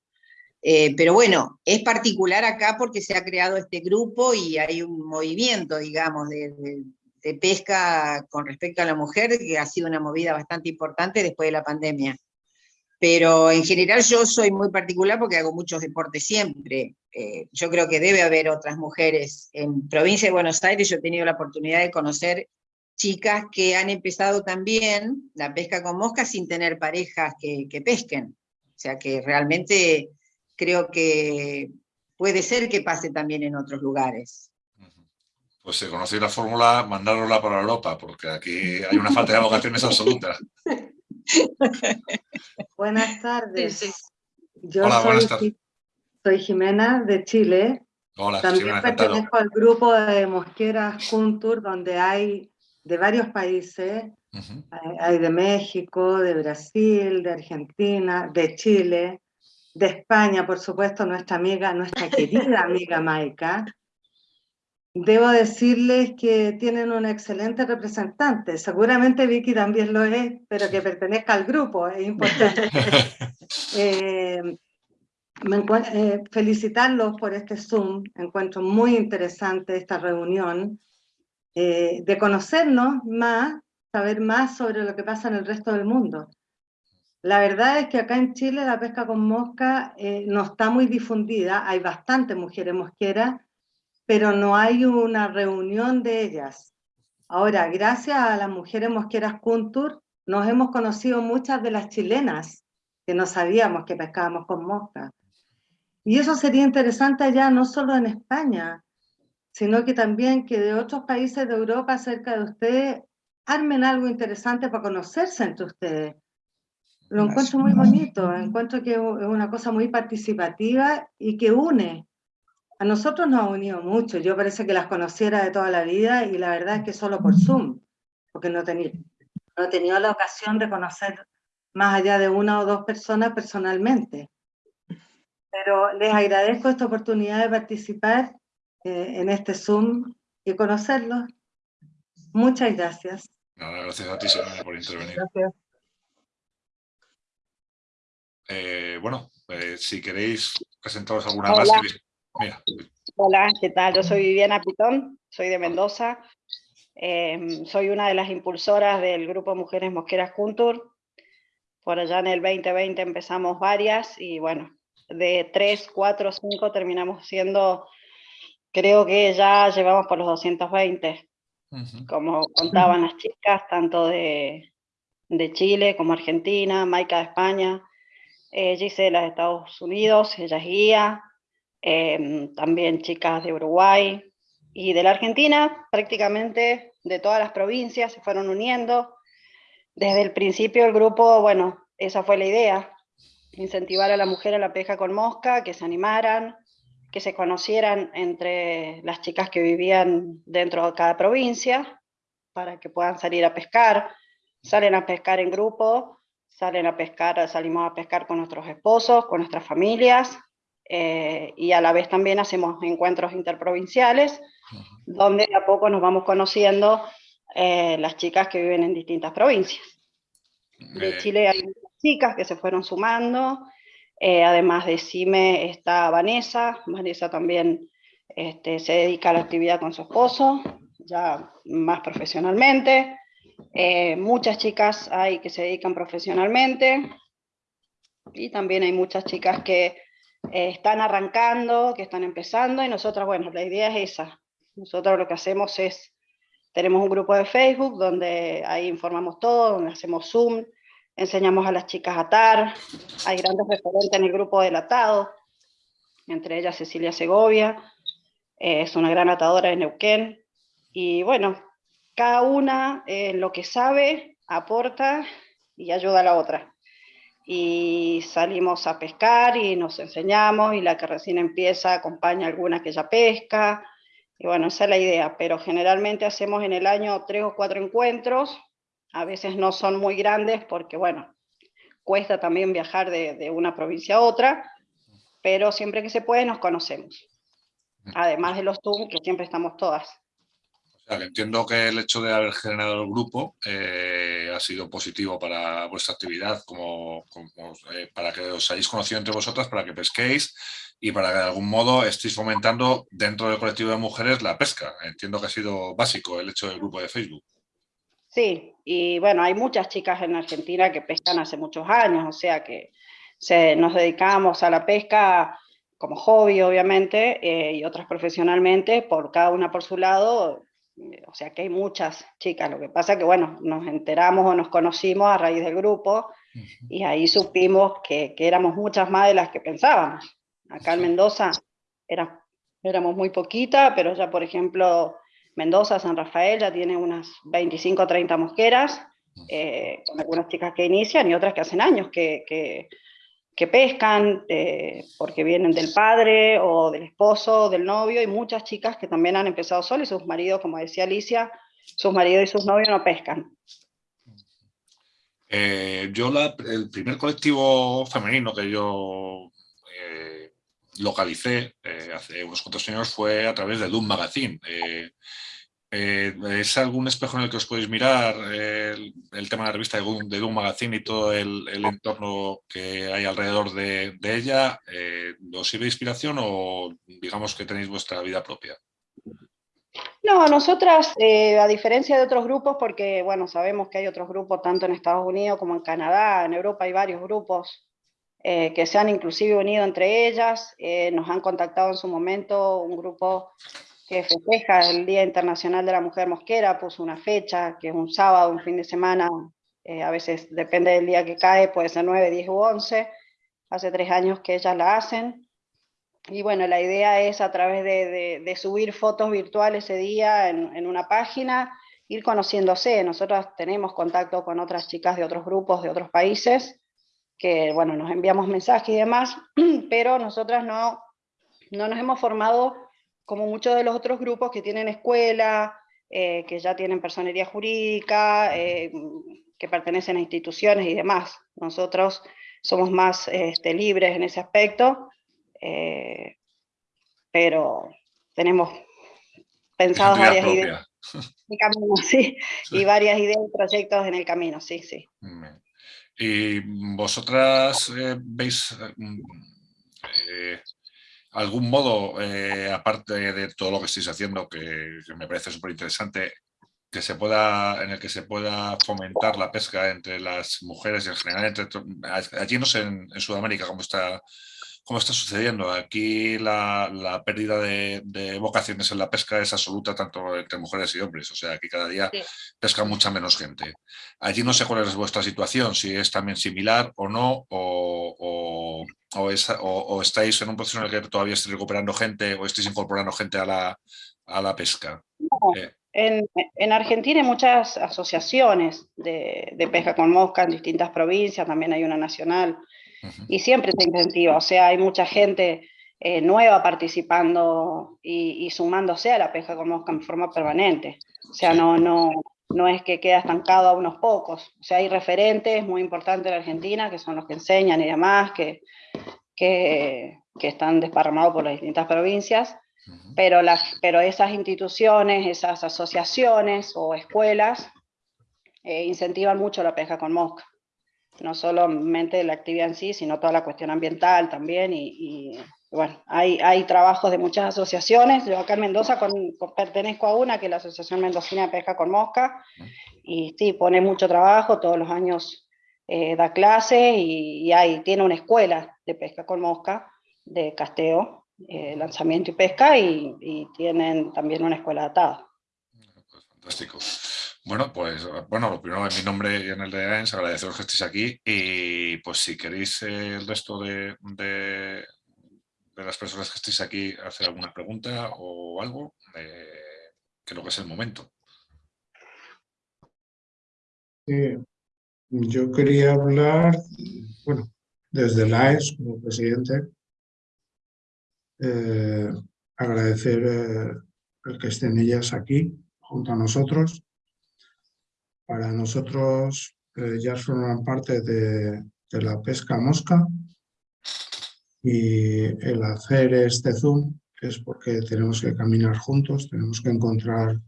Eh, pero bueno, es particular acá porque se ha creado este grupo y hay un movimiento, digamos, de, de pesca con respecto a la mujer que ha sido una movida bastante importante después de la pandemia. Pero en general yo soy muy particular porque hago muchos deportes siempre. Eh, yo creo que debe haber otras mujeres. En provincia de Buenos Aires yo he tenido la oportunidad de conocer chicas que han empezado también la pesca con moscas sin tener parejas que, pesquen. O sea que realmente creo que puede ser que pase también en otros lugares. Pues si conocéis la fórmula, mandárosla para Europa, porque aquí hay una falta de vocaciones absoluta. [laughs] [laughs] Buenas tardes. Yo soy, soy, Jimena de Chile. Hola, También pertenezco al grupo de Mosqueras Juntur, donde hay de varios países. hay, de México, de Brasil, de Argentina, de Chile, de España, por supuesto, nuestra amiga, nuestra querida [laughs] amiga Maika. Debo decirles que tienen un excelente representante. Seguramente Vicky también lo es, pero que pertenezca al grupo, es [laughs] importante. Eh, eh, felicitarlos por este Zoom. Encuentro muy interesante esta reunión. Eh, de conocernos más, saber más sobre lo que pasa en el resto del mundo. La verdad es que acá en Chile la pesca con mosca no está muy difundida. Hay bastantes mujeres mosqueras, pero no hay una reunión de ellas. Ahora, gracias a las mujeres mosqueras Kuntur, nos hemos conocido muchas de las chilenas que no sabíamos que pescábamos con mosca. Y eso sería interesante ya no solo en España, sino que también que de otros países de Europa cerca de ustedes armen algo interesante para conocerse entre ustedes. Lo encuentro muy bonito, encuentro que es una cosa muy participativa y que une a nosotros nos ha unido mucho. Yo parece que las conociera de toda la vida y la verdad es que solo por Zoom, porque no, tenía, no he tenido la ocasión de conocer más allá de una o dos personas personalmente. Pero les agradezco esta oportunidad de participar eh, en este Zoom y conocerlos. Muchas gracias. gracias a ti, por intervenir. Eh, bueno, eh, si queréis presentaros alguna más. Hola, ¿qué tal? Yo soy Viviana Pitón, soy de Mendoza. Em, soy una de las impulsoras del grupo Mujeres Mosqueras Juntur. Por allá en el 2020 empezamos varias y bueno, de 3, 4, 5 terminamos siendo, creo que ya llevamos por los 220, como contaban las chicas, tanto de, de Chile como Argentina, Maika de España, eh, Gisela de Estados Unidos, ella es guía, em, también chicas de Uruguay y de la Argentina, prácticamente de todas las provincias se fueron uniendo. Desde el principio el grupo, bueno, esa fue la idea, incentivar a la mujer a la pesca con mosca, que se animaran, que se conocieran entre las chicas que vivían dentro de cada provincia, para que puedan salir a pescar, salen a pescar en grupo, salen a pescar, salimos a pescar con nuestros esposos, con nuestras familias, eh, y a la vez también hacemos encuentros interprovinciales, donde a poco nos vamos conociendo eh, las chicas que viven en distintas provincias. De Chile hay chicas que se fueron sumando, eh, además de CIME está Vanessa, Vanessa también este, se dedica a la actividad con su esposo, ya más profesionalmente, eh, muchas chicas hay que se dedican profesionalmente y también hay muchas chicas que eh, están arrancando, que están empezando y nosotras, bueno, la idea es esa. Nosotros lo que hacemos es, tenemos un grupo de Facebook donde ahí informamos todo, donde hacemos Zoom, enseñamos a las chicas a atar, hay grandes referentes en el grupo del atado, entre ellas Cecilia Segovia, eh, es una gran atadora de Neuquén, y bueno, cada una en lo que sabe aporta y ayuda a la otra. Y salimos a pescar y nos enseñamos, y la que recién empieza acompaña a alguna que ya pesca, y bueno, esa es la idea, pero generalmente hacemos en el año tres o cuatro encuentros, a veces no son muy grandes porque, bueno, cuesta también viajar de, de una provincia a otra, pero siempre que se puede nos conocemos. Además de los Zoom, que siempre estamos todas entiendo que el hecho de haber generado el grupo eh, ha sido positivo para vuestra actividad, como, eh, para que os hayáis conocido entre vosotras, para que pesquéis y para que de algún modo estéis fomentando dentro del colectivo de mujeres la pesca. Entiendo que ha sido básico el hecho del grupo de Facebook. Sí, y bueno, hay muchas chicas en Argentina que pescan hace muchos años, o sea que nos dedicamos a la pesca como hobby, obviamente, eh, y otras profesionalmente, por cada una por su lado, o sea que hay muchas chicas, lo que pasa que bueno, nos enteramos o nos conocimos a raíz del grupo y ahí supimos que, que, éramos muchas más de las que pensábamos. Acá en Mendoza era, éramos muy poquita, pero ya por ejemplo Mendoza, San Rafael ya tiene unas 25 o 30 mosqueras, eh, con algunas chicas que inician y otras que hacen años que, que que pescan eh, porque vienen del padre o del esposo, del novio, y muchas chicas que también han empezado solas y sus maridos, como decía Alicia, sus maridos y sus novios no pescan. Eh, yo el primer colectivo femenino que yo eh, localicé hace unos cuantos años fue a través de Doom Magazine. Eh, ¿Es algún espejo en el que os podéis mirar el, tema de la revista de Doom, Magazine y todo el, entorno que hay alrededor de, ella? Eh, ¿Os sirve de inspiración o digamos que tenéis vuestra vida propia? No, nosotras, eh, a diferencia de otros grupos, porque bueno, sabemos que hay otros grupos tanto en Estados Unidos como en Canadá, en Europa hay varios grupos que se han inclusive unido entre ellas, nos han contactado en su momento un grupo que festeja el Día Internacional de la Mujer Mosquera, puso una fecha, que es un sábado, un fin de semana, eh, a veces depende del día que cae, puede ser 9, 10 u 11, hace tres años que ellas la hacen, y bueno, la idea es a través de, de, subir fotos virtuales ese día en, en, una página, ir conociéndose, nosotros tenemos contacto con otras chicas de otros grupos, de otros países, que bueno, nos enviamos mensajes y demás, [clears throat] pero nosotras no, no nos hemos formado como muchos de los otros grupos que tienen escuela, eh, que ya tienen personería jurídica, eh, que pertenecen a instituciones y demás. Nosotros somos más este, libres en ese aspecto, eh, pero tenemos pensados varias ideas camino, [laughs] sí, y varias ideas y proyectos en el camino, sí, sí. ¿Y vosotras veis algún modo, eh, aparte de todo lo que estáis haciendo, que, me parece súper interesante, que se pueda, en el que se pueda fomentar la pesca entre las mujeres y en general, entre, allí no sé en, Sudamérica cómo está cómo está sucediendo. Aquí la, pérdida de, vocaciones en la pesca es absoluta tanto entre mujeres y hombres, o sea, aquí cada día pesca mucha menos gente. Allí no sé cuál es vuestra situación, si es también similar o no, o, o, estáis en un proceso en el que todavía estáis recuperando gente o estáis incorporando gente a la, a la pesca. Eh, en, Argentina hay muchas asociaciones de, pesca con mosca en distintas provincias, también hay una nacional, y siempre se incentiva, o sea, hay mucha gente eh, nueva participando y, sumándose a la pesca con mosca en forma permanente. O sea, no, no, no es que queda estancado a unos pocos. O sea, hay referentes muy importantes en Argentina, que son los que enseñan y demás, que, que, que están desparramados por las distintas provincias, pero, las, pero esas instituciones, esas asociaciones o escuelas eh, incentivan mucho la pesca con mosca. No solamente la actividad en sí, sino toda la cuestión ambiental también. Y, bueno, hay, hay trabajos de muchas asociaciones. Yo acá en Mendoza pertenezco a una, que es la Asociación Mendocina de Pesca con Mosca. Y sí, pone mucho trabajo, todos los años eh, da clases y, y hay, tiene una escuela de pesca con mosca de casteo eh, lanzamiento y pesca y, tienen también una escuela atada. Pues fantástico. Bueno, pues bueno, lo primero en mi nombre y en el de AENS, agradeceros que estéis aquí y pues si queréis el resto de, de, las personas que estéis aquí hacer alguna pregunta o algo, eh, creo que es el momento. yo quería hablar, bueno, desde la AES como presidente, eh, agradecer eh, el que estén ellas aquí junto a nosotros. Para nosotros eh, ya forman parte de, la pesca mosca y el hacer este Zoom es porque tenemos que caminar juntos, tenemos que encontrar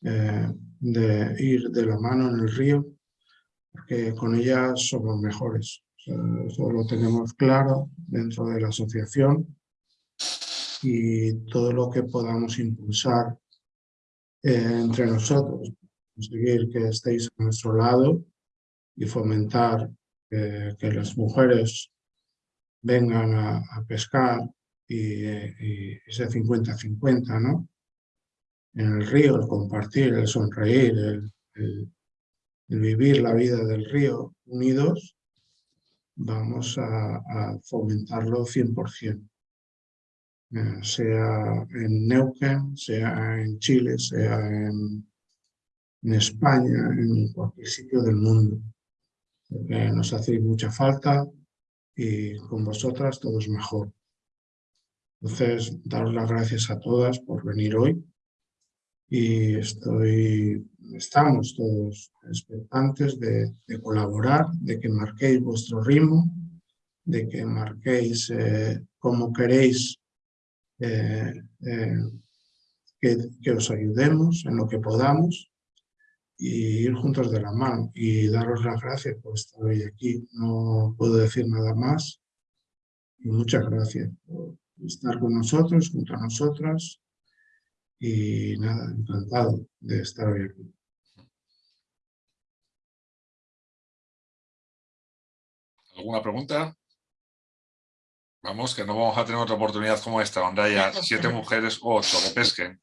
de ir de la mano en el río, porque con ellas somos mejores. eso lo tenemos claro dentro de la asociación y todo lo que podamos impulsar eh, entre nosotros, conseguir que estéis a nuestro lado y fomentar eh, que las mujeres vengan a, pescar y, ese 50-50, ¿no? En el río, el compartir, el sonreír, el, vivir la vida del río unidos, vamos a, a fomentarlo 100%. Eh, sea en Neuquén, sea en Chile, sea en, España, en cualquier sitio del mundo. Porque nos hacéis mucha falta y con vosotras todo es mejor. Entonces, daros las gracias a todas por venir hoy y estoy, estamos todos expectantes de, colaborar, de que marquéis vuestro ritmo, de que marquéis eh, cómo queréis eh, eh, que, os ayudemos en lo que podamos y ir juntos de la mano y daros las gracias por estar hoy aquí. No puedo decir nada más y muchas gracias por estar con nosotros, junto a nosotras y nada, encantado de estar hoy aquí. ¿Alguna pregunta? Vamos, que no vamos a tener otra oportunidad como esta, donde haya [laughs] siete mujeres o ocho que pesquen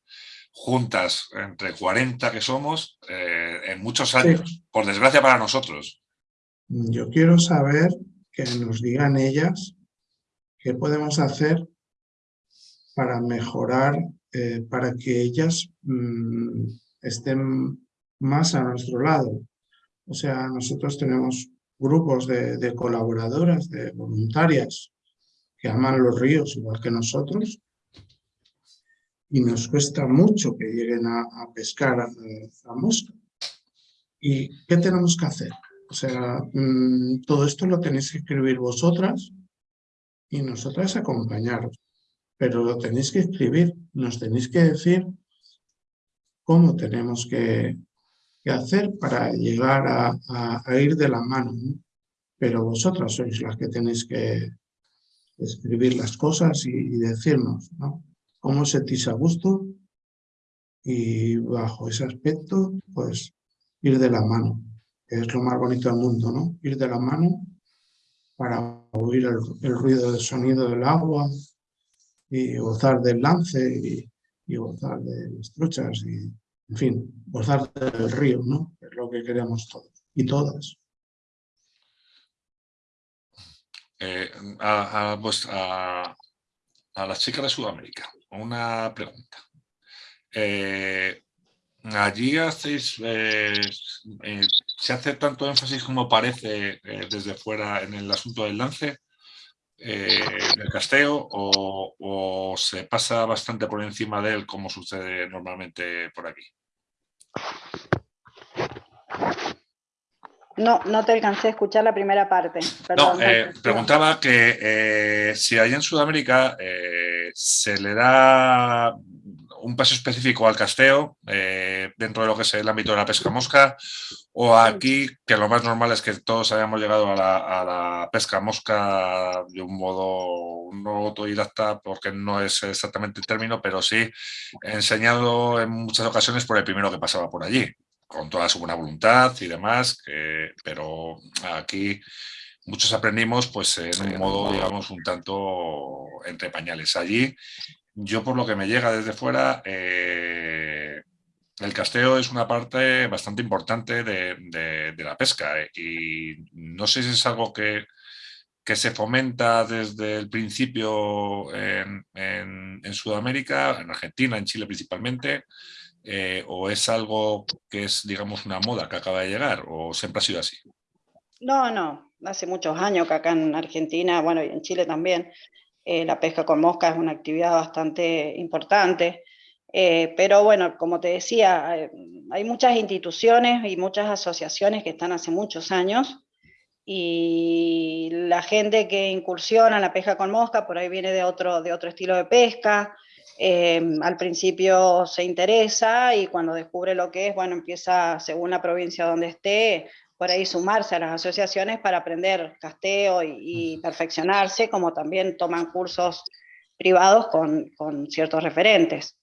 juntas, entre 40 que somos, eh, en muchos años, por desgracia para nosotros. Yo quiero saber que nos digan ellas qué podemos hacer para mejorar, eh, para que ellas mm, estén más a nuestro lado. O sea, nosotros tenemos grupos de colaboradoras, de voluntarias, que aman los ríos igual que nosotros y nos cuesta mucho que lleguen a, pescar a, a, mosca. ¿Y qué tenemos que hacer? O sea, mm, todo esto lo tenéis que escribir vosotras y nosotras acompañaros. Pero lo tenéis que escribir, nos tenéis que decir cómo tenemos que, hacer para llegar a, ir de la mano. Pero vosotras sois las que tenéis que, escribir las cosas y, decirnos ¿no? Cómo sentís a gusto y bajo ese aspecto, pues ir de la mano, que es lo más bonito del mundo, ¿no? Ir de la mano para oír el, ruido del sonido del agua y gozar del lance y, gozar de las truchas y, en fin, gozar del río, ¿no? Es lo que queremos todos y todas. Eh, a, a, a, las chicas de Sudamérica, una pregunta. Eh, allí hacéis, eh, se hace tanto énfasis como parece desde fuera en el asunto del lance, del casteo, o, o se pasa bastante por encima de él como sucede normalmente por aquí. No, no te alcancé a escuchar la primera parte. no, eh, preguntaba que eh, si allá en Sudamérica eh, se le da un paso específico al casteo dentro de lo que es el ámbito de la pesca mosca o aquí que lo más normal es que todos hayamos llegado a la, pesca mosca de un modo no autodidacta porque no es exactamente el término, pero sí enseñado en muchas ocasiones por el primero que pasaba por allí con toda su buena voluntad y demás, pero aquí muchos aprendimos pues en un modo, digamos, un tanto entre pañales. Allí, yo por lo que me llega desde fuera, eh, el casteo es una parte bastante importante de, la pesca eh, y no sé si es algo que, que se fomenta desde el principio en, en Sudamérica, en Argentina, en Chile principalmente, eh, o es algo que es, digamos, una moda que acaba de llegar o siempre ha sido así? No, no, hace muchos años que acá en Argentina, bueno, y en Chile también, eh, la pesca con mosca es una actividad bastante importante. Eh, pero bueno, como te decía, hay muchas instituciones y muchas asociaciones que están hace muchos años y la gente que incursiona en la pesca con mosca por ahí viene de otro, de otro estilo de pesca, Em, al principio se interesa y cuando descubre lo que es, bueno, empieza, según la provincia donde esté, por ahí sumarse a las asociaciones para aprender casteo y, perfeccionarse, como también toman cursos privados con, con ciertos referentes.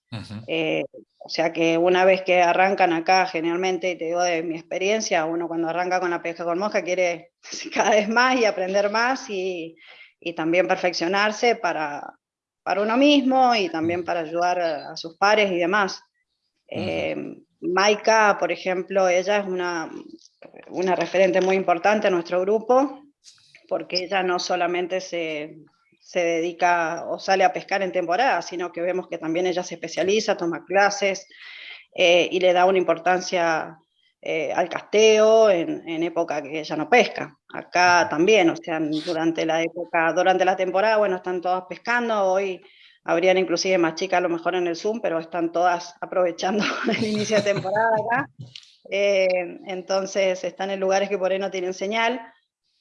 Eh, o sea que una vez que arrancan acá, generalmente, y te digo de mi experiencia, uno cuando arranca con la pesca con mosca quiere [laughs] cada vez más y aprender más y, y también perfeccionarse para, para uno mismo y también para ayudar a, sus pares y demás. Eh, Maika, por ejemplo, ella es una, una referente muy importante en nuestro grupo, porque ella no solamente se, se dedica o sale a pescar en temporada, sino que vemos que también ella se especializa, toma clases eh, y le da una importancia eh, al casteo en, en, época que ella no pesca. Acá también, o sea, durante la época, durante la temporada, bueno, están todas pescando, hoy habrían inclusive más chicas a lo mejor en el Zoom, pero están todas [laughs] aprovechando el inicio de temporada acá. Eh, entonces están en lugares que por ahí no tienen señal,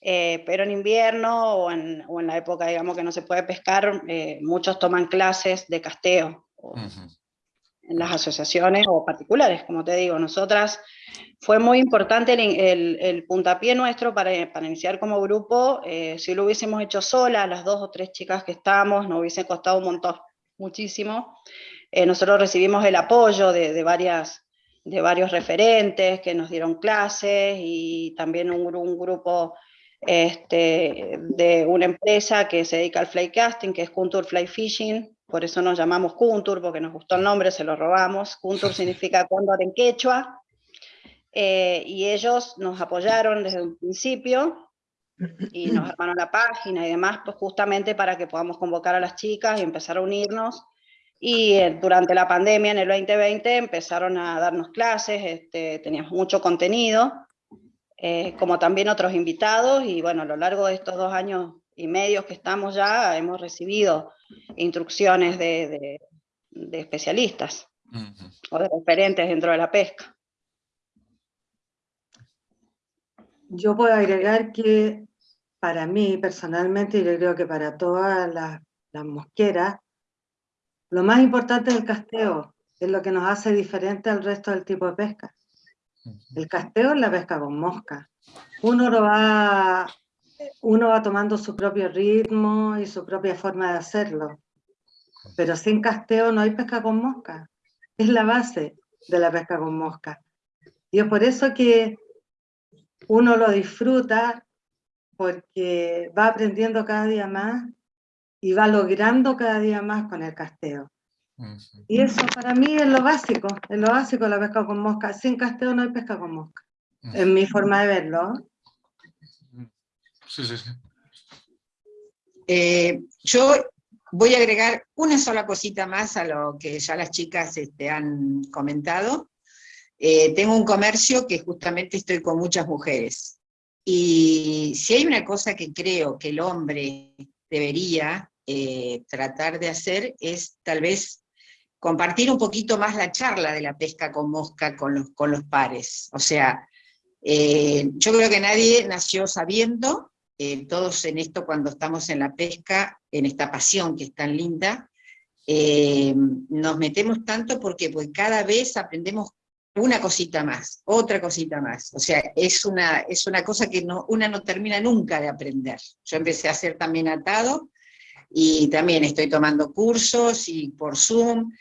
eh, pero en invierno o en, o en, la época, digamos, que no se puede pescar, muchos toman clases de casteo en las asociaciones o particulares, como te digo. Nosotras fue muy importante el, puntapié nuestro para, para, iniciar como grupo. Eh, si lo hubiésemos hecho sola, las dos o tres chicas que estamos, nos hubiese costado un montón, muchísimo. Eh, nosotros recibimos el apoyo de, de, varias, de varios referentes que nos dieron clases y también un, grupo este, de una empresa que se dedica al fly casting, que es Kuntur Fly Fishing, por eso nos llamamos Kuntur, porque nos gustó el nombre, se lo robamos. Kuntur [laughs] significa cóndor en quechua, eh, y ellos nos apoyaron desde un principio y nos [clears throat] armaron la página y demás, pues justamente para que podamos convocar a las chicas y empezar a unirnos. Y eh, durante la pandemia, en el 2020, empezaron a darnos clases, este, teníamos mucho contenido, eh, como también otros invitados, y bueno, a lo largo de estos dos años y medio que estamos ya, hemos recibido instrucciones de, de, especialistas o de referentes dentro de la pesca. Yo puedo agregar que para mí personalmente, y yo creo que para todas las, las mosqueras, lo más importante es el casteo, es lo que nos hace diferente al resto del tipo de pesca. El casteo es la pesca con mosca. Uno lo va uno va tomando su propio ritmo y su propia forma de hacerlo. Pero sin casteo no hay pesca con mosca. Es la base de la pesca con mosca. Y es por eso que uno lo disfruta porque va aprendiendo cada día más y va logrando cada día más con el casteo. Y eso para mí es lo básico, es lo básico la pesca con mosca. Sin casteo no hay pesca con mosca, en mi forma de verlo. Sí, sí. Eh, yo voy a agregar una sola cosita más a lo que ya las chicas este, han comentado. Eh, tengo un comercio que justamente estoy con muchas mujeres. Y si hay una cosa que creo que el hombre debería eh, tratar de hacer es tal vez compartir un poquito más la charla de la pesca con mosca con los, con los pares. O sea, yo creo que nadie nació sabiendo, eh, todos en esto cuando estamos en la pesca, en esta pasión que es tan linda, eh, nos metemos tanto porque pues, cada vez aprendemos una cosita más, otra cosita más. O sea, es una, es una cosa que no, una no termina nunca de aprender. Yo empecé a hacer también atado, y también estoy tomando cursos y por Zoom,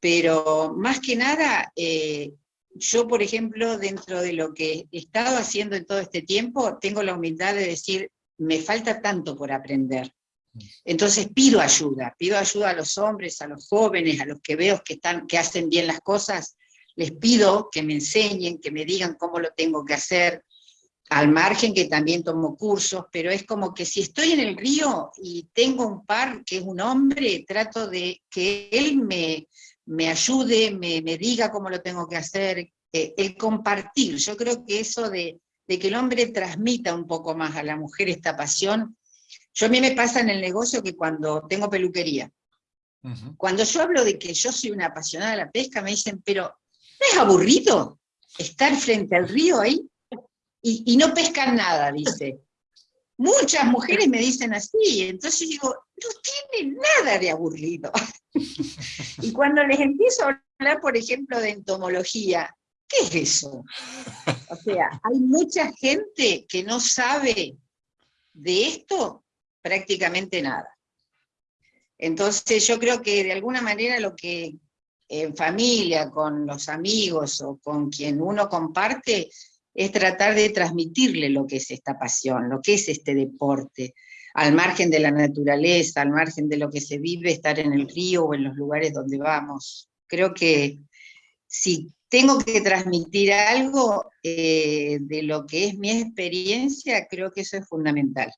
pero más que nada, eh, yo por ejemplo, dentro de lo que he estado haciendo en todo este tiempo, tengo la humildad de decir, me falta tanto por aprender. Entonces pido ayuda, pido ayuda a los hombres, a los jóvenes, a los que veo que, están, que hacen bien las cosas, les pido que me enseñen, que me digan cómo lo tengo que hacer, al margen que también tomo cursos, pero es como que si estoy en el río y tengo un par que es un hombre, trato de que él me, me ayude, me, me diga cómo lo tengo que hacer, eh, el compartir, yo creo que eso de, de que el hombre transmita un poco más a la mujer esta pasión. Yo a mí me pasa en el negocio que cuando tengo peluquería, cuando yo hablo de que yo soy una apasionada de la pesca, me dicen, pero ¿no es aburrido estar frente al río ahí? Y, no pescan nada, dice. Muchas mujeres me dicen así, entonces digo, no tiene nada de aburrido. [laughs] y cuando les empiezo a hablar, por ejemplo, de entomología, ¿qué es eso? O sea, hay mucha gente que no sabe de esto prácticamente nada. Entonces yo creo que de alguna manera lo que en familia, con los amigos o con quien uno comparte, es tratar de transmitirle lo que es esta pasión, lo que es este deporte, al margen de la naturaleza, al margen de lo que se vive, estar en el río o en los lugares donde vamos. Creo que si tengo que transmitir algo eh, de lo que es mi experiencia, creo que eso es fundamental.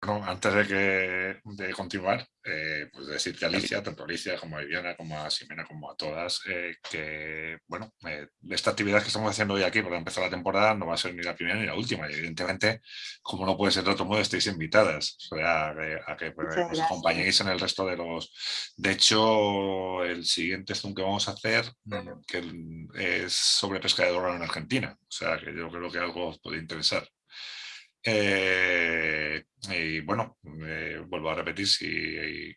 Bueno, antes de, que, de continuar, eh, pues decirte a Alicia, tanto a Alicia como a Viviana, como a Ximena, como a todas, eh, que, bueno, eh, esta actividad que estamos haciendo hoy aquí para empezar la temporada no va a ser ni la primera ni la última, y evidentemente, como no puede ser de otro modo, estáis invitadas o sea, a, que pues, os acompañéis en el resto de los... De hecho, el siguiente Zoom que vamos a hacer que es sobre pesca de dorado en Argentina, o sea, que yo creo que algo os puede interesar. Eh, y bueno, eh, vuelvo a repetir, si,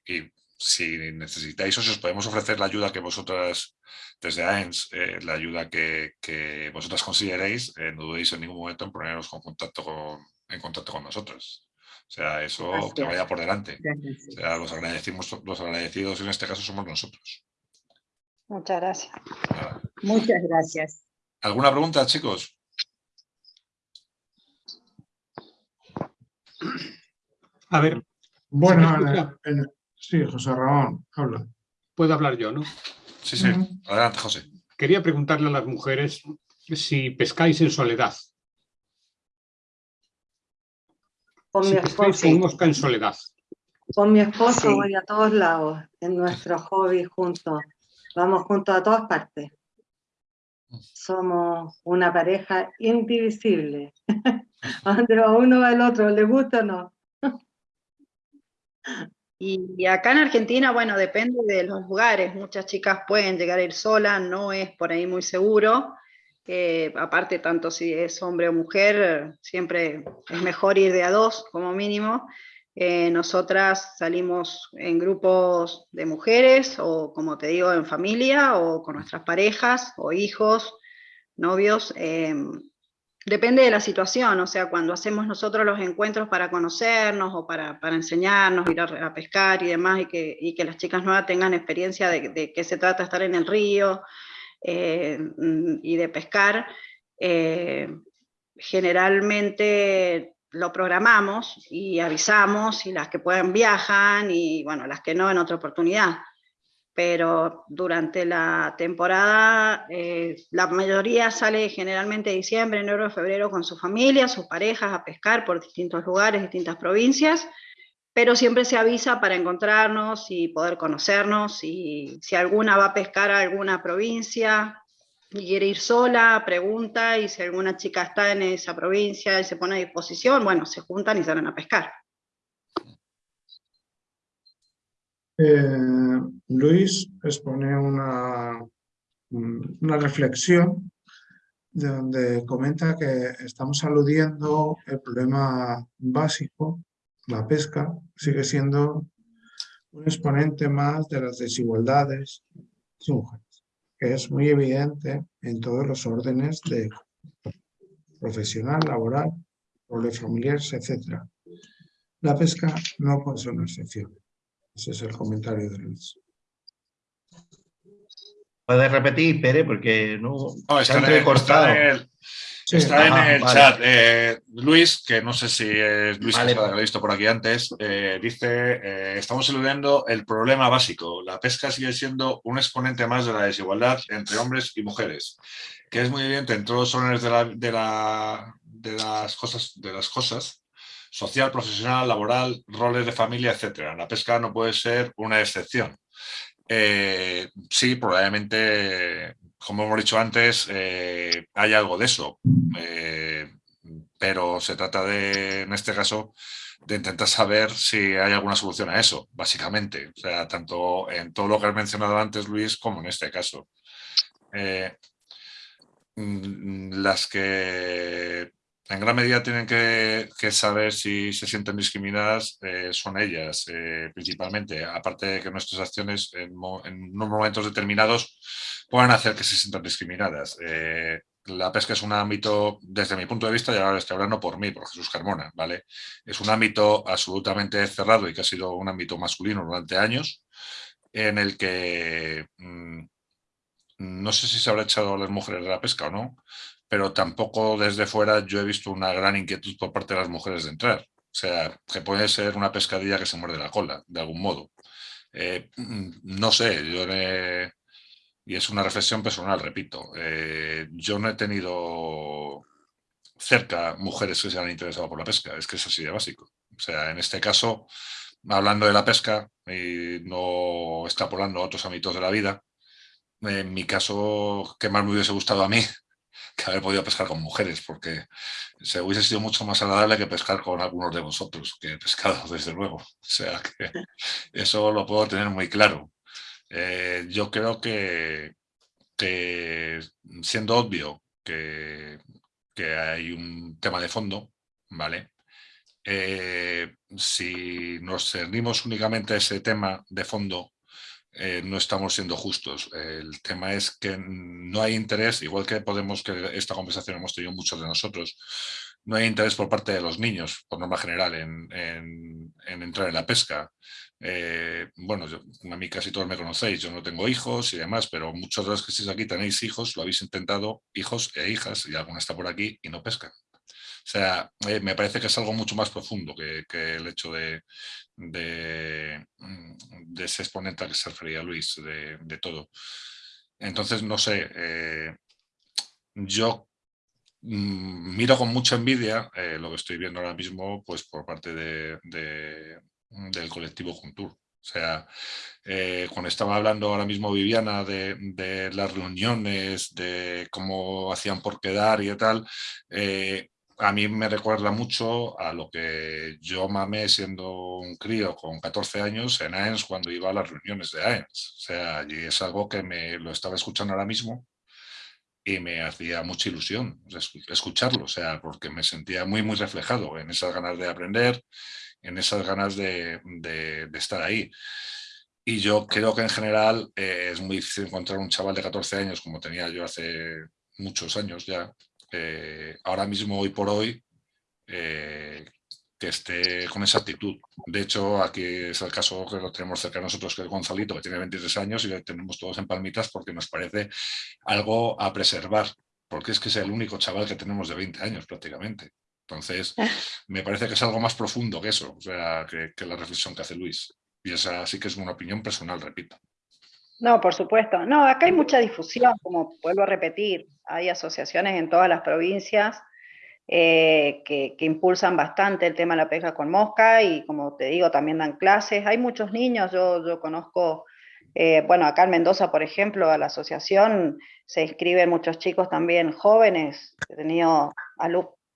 si necesitáis o si os podemos ofrecer la ayuda que vosotras, desde AENS, eh, la ayuda que, que vosotras consideréis, no dudéis en ningún momento en poneros con contacto con, en contacto con nosotros. O sea, eso que vaya por delante. O sea, los, agradecimos, los agradecidos en este caso somos nosotros. Muchas gracias. Muchas gracias. ¿Alguna pregunta, chicos? A ver. Bueno, sí, José Ramón, habla. Puedo hablar yo, ¿no? Sí, sí. Adelante, José. Quería preguntarle a las mujeres si pescáis en soledad. Con mi esposo. Con mosca en soledad. Con mi esposo voy a todos lados, en nuestro hobby juntos. Vamos juntos a todas partes. Somos una pareja indivisible. [laughs] donde uno va el otro, le gusta o no. Y acá en Argentina, bueno, depende de los lugares. Muchas chicas pueden llegar a ir sola, no es por ahí muy seguro. aparte, tanto si es hombre o mujer, siempre es mejor ir de a dos como mínimo. Eh, nosotras salimos en grupos de mujeres o, como te digo, en familia o con nuestras parejas o hijos, novios. Em, Depende de la situación, o sea, cuando hacemos nosotros los encuentros para conocernos o para, enseñarnos, ir a, pescar y demás, y que, y que las chicas nuevas tengan experiencia de, de qué se trata estar en el río eh, mm, y de pescar, eh, generalmente lo programamos y avisamos, y las que pueden viajan, y bueno, las que no en otra oportunidad. Pero durante la temporada, eh, la mayoría sale generalmente diciembre, enero, febrero con su familia, sus parejas, a pescar por distintos lugares, distintas provincias, pero siempre se avisa para encontrarnos y poder conocernos, y si alguna va a pescar a alguna provincia, y quiere ir sola, pregunta, y si alguna chica está en esa provincia y se pone a disposición, bueno, se juntan y salen a pescar. Eh, Luis expone una, una reflexión de donde comenta que estamos aludiendo el problema básico, la pesca, sigue siendo un exponente más de las desigualdades que es muy evidente en todos los órdenes de profesional, laboral, roles familiares, etc. La pesca no puede ser una excepción. Ese es el comentario de Luis. ¿Puedes repetir, Pere? Porque no, no está, en el, está, está en el, chat. Eh, Luis, que no sé si es Luis que lo he visto por aquí antes, eh, dice, eh, estamos eludiendo el problema básico. La pesca sigue siendo un exponente más de la desigualdad entre hombres y mujeres, que es muy evidente en todos los órdenes de, la, de, la, de, las cosas, de las cosas, social, profesional, laboral, roles de familia, etc. La pesca no puede ser una excepción. sí, probablemente como hemos dicho antes, eh, hay algo de eso, eh, pero se trata de, en este caso, de intentar saber si hay alguna solución a eso, básicamente. O sea, tanto en todo lo que has mencionado antes, Luis, como en este caso. Eh, mm, las que en gran medida tienen que, saber si se sienten discriminadas son ellas, principalmente, aparte de que nuestras acciones en, unos momentos determinados pueden hacer que se sientan discriminadas. Eh, la pesca es un ámbito, desde mi punto de vista, y ahora estoy hablando por mí, por Jesús Carmona, ¿vale? Es un ámbito absolutamente cerrado y que ha sido un ámbito masculino durante años, en el que mm, no sé si se habrá echado a las mujeres de la pesca o no, pero tampoco desde fuera yo he visto una gran inquietud por parte de las mujeres de entrar. O sea, que puede ser una pescadilla que se muerde la cola, de algún modo. Eh, mm, no sé, yo y es una reflexión personal, repito, eh, yo no he tenido cerca mujeres que se han interesado por la pesca, es que es así de básico. O sea, en este caso, hablando de la pesca y no extrapolando a otros ámbitos de la vida, en mi caso, que más me hubiese gustado a mí que haber podido pescar con mujeres, porque se hubiese sido mucho más agradable que pescar con algunos de vosotros, que he pescado, [laughs] desde luego. O sea, que eso lo puedo tener muy claro. Eh, yo creo que, siendo obvio que, hay un tema de fondo, ¿vale? Eh, si nos cernimos únicamente a ese tema de fondo, eh, no estamos siendo justos. El tema es que no hay interés, igual que podemos que esta conversación hemos tenido muchos de nosotros, no hay interés por parte de los niños, por norma general, en entrar en la pesca. Eh, bueno, a mí casi todos me conocéis, yo no tengo hijos y demás, pero muchos de los que estáis aquí tenéis hijos, lo habéis intentado, hijos e hijas, y alguna está por aquí y no pescan. O sea, eh, me parece que es algo mucho más profundo que, el hecho de, de, mm, ese exponente al que se refería Luis, de, todo. Entonces, no sé, eh, yo mm, miro con mucha envidia lo que estoy viendo ahora mismo pues por parte de, del colectivo Juntur. O sea, eh, cuando estaba hablando ahora mismo Viviana de, las reuniones, de cómo hacían por quedar y tal, eh, a mí me recuerda mucho a lo que yo mamé siendo un crío con 14 años en AENS cuando iba a las reuniones de AENS. O sea, y es algo que me lo estaba escuchando ahora mismo y me hacía mucha ilusión escucharlo, o sea, porque me sentía muy, muy reflejado en esas ganas de aprender, en esas ganas de, estar ahí. Y yo creo que en general eh, es muy difícil encontrar un chaval de 14 años como tenía yo hace muchos años ya, eh, ahora mismo, hoy por hoy, eh, que esté con esa actitud. De hecho, aquí es el caso que lo tenemos cerca de nosotros, que es Gonzalito, que tiene 23 años y lo tenemos todos en palmitas porque nos parece algo a preservar porque es que es el único chaval que tenemos de 20 años prácticamente. Entonces, Ah. me parece que es algo más profundo que eso, o sea, que, que la reflexión que hace Luis. Y esa sí que es una opinión personal, repito. No, por supuesto. No, acá hay mucha difusión, como vuelvo a repetir, hay asociaciones en todas las provincias eh, que, que impulsan bastante el tema de la pesca con mosca y como te digo, también dan clases. Hay muchos niños, yo, yo conozco, eh, bueno, acá en Mendoza, por ejemplo, a la asociación se inscriben muchos chicos también jóvenes. He tenido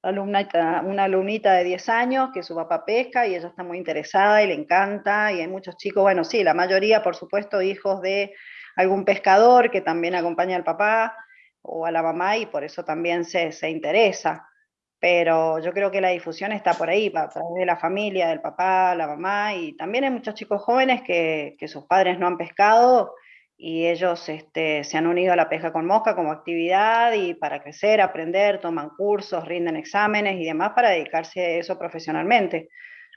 alu- alumnita- una alumnita de 10 años que su papá pesca y ella está muy interesada y le encanta. Y hay muchos chicos, bueno, sí, la mayoría, por supuesto, hijos de algún pescador que también acompaña al papá o a la mamá y por eso también se, se interesa. Pero yo creo que la difusión está por ahí, a través de la familia, del papá, la mamá, y también hay muchos chicos jóvenes que, que sus padres no han pescado y ellos este, se han unido a la pesca con mosca como actividad y para crecer, aprender, toman cursos, rinden exámenes y demás para dedicarse a eso profesionalmente.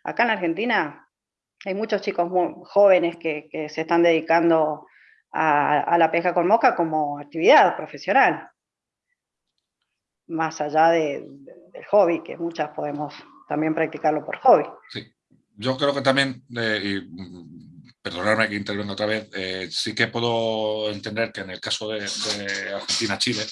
Acá en la Argentina hay muchos chicos muy jóvenes que, que se están dedicando a, a la pesca con mosca como actividad profesional, más allá de- de- del hobby, que muchas podemos también practicarlo por hobby. Yo creo que también, eh, y, perdonadme que intervenga otra vez, eh, sí que puedo entender que en el caso de, Argentina-Chile,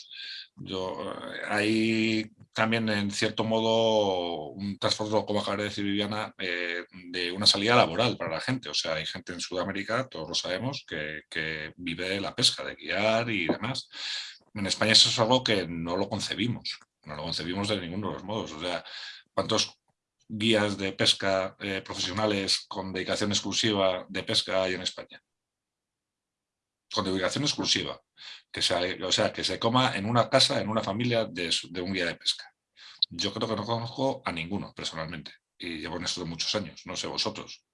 yo, eh, hay también en cierto modo un trasfondo, como acaba de decir Viviana, eh, de una salida laboral para la gente. O sea, hay gente en Sudamérica, todos lo sabemos, que, que vive de la pesca, de guiar y demás. En España eso es algo que no lo concebimos, no lo concebimos de ninguno de los modos. O sea, ¿cuántos guías de pesca eh, profesionales con dedicación exclusiva de pesca hay en España. Con dedicación exclusiva. Que se, o sea, que se coma en una casa, en una familia de, un guía de pesca. Yo creo que no conozco a ninguno personalmente. Y llevo en esto de muchos años, no sé vosotros.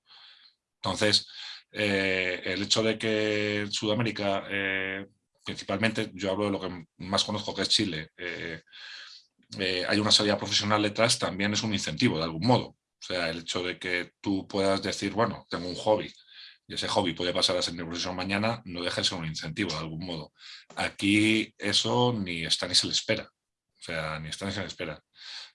Entonces, eh, el hecho de que Sudamérica, eh, principalmente, yo hablo de lo que más conozco que es Chile, eh, hay una salida profesional detrás, también es un incentivo de algún modo. O sea, el hecho de que tú puedas decir, bueno, tengo un hobby y ese hobby puede pasar a ser mi profesión mañana, no deja de ser un incentivo de algún modo. Aquí eso ni está ni se le espera. O sea, ni está ni se le espera.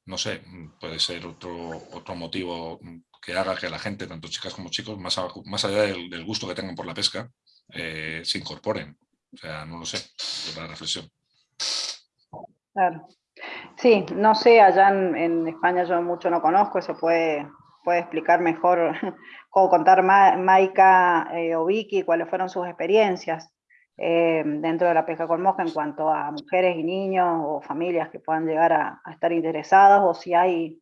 No sé, puede ser otro, otro motivo que haga que la gente, tanto chicas como chicos, más, más allá del, del gusto que tengan por la pesca, eh, se incorporen. O sea, no lo sé, es la reflexión. Claro. Sí, no sé, allá en, España yo mucho no conozco, eso puede, puede explicar mejor [laughs] o contar Ma- Maika eh, o Vicky cuáles fueron sus experiencias eh, dentro de la pesca con mosca en cuanto a mujeres y niños o familias que puedan llegar a, estar interesadas o si hay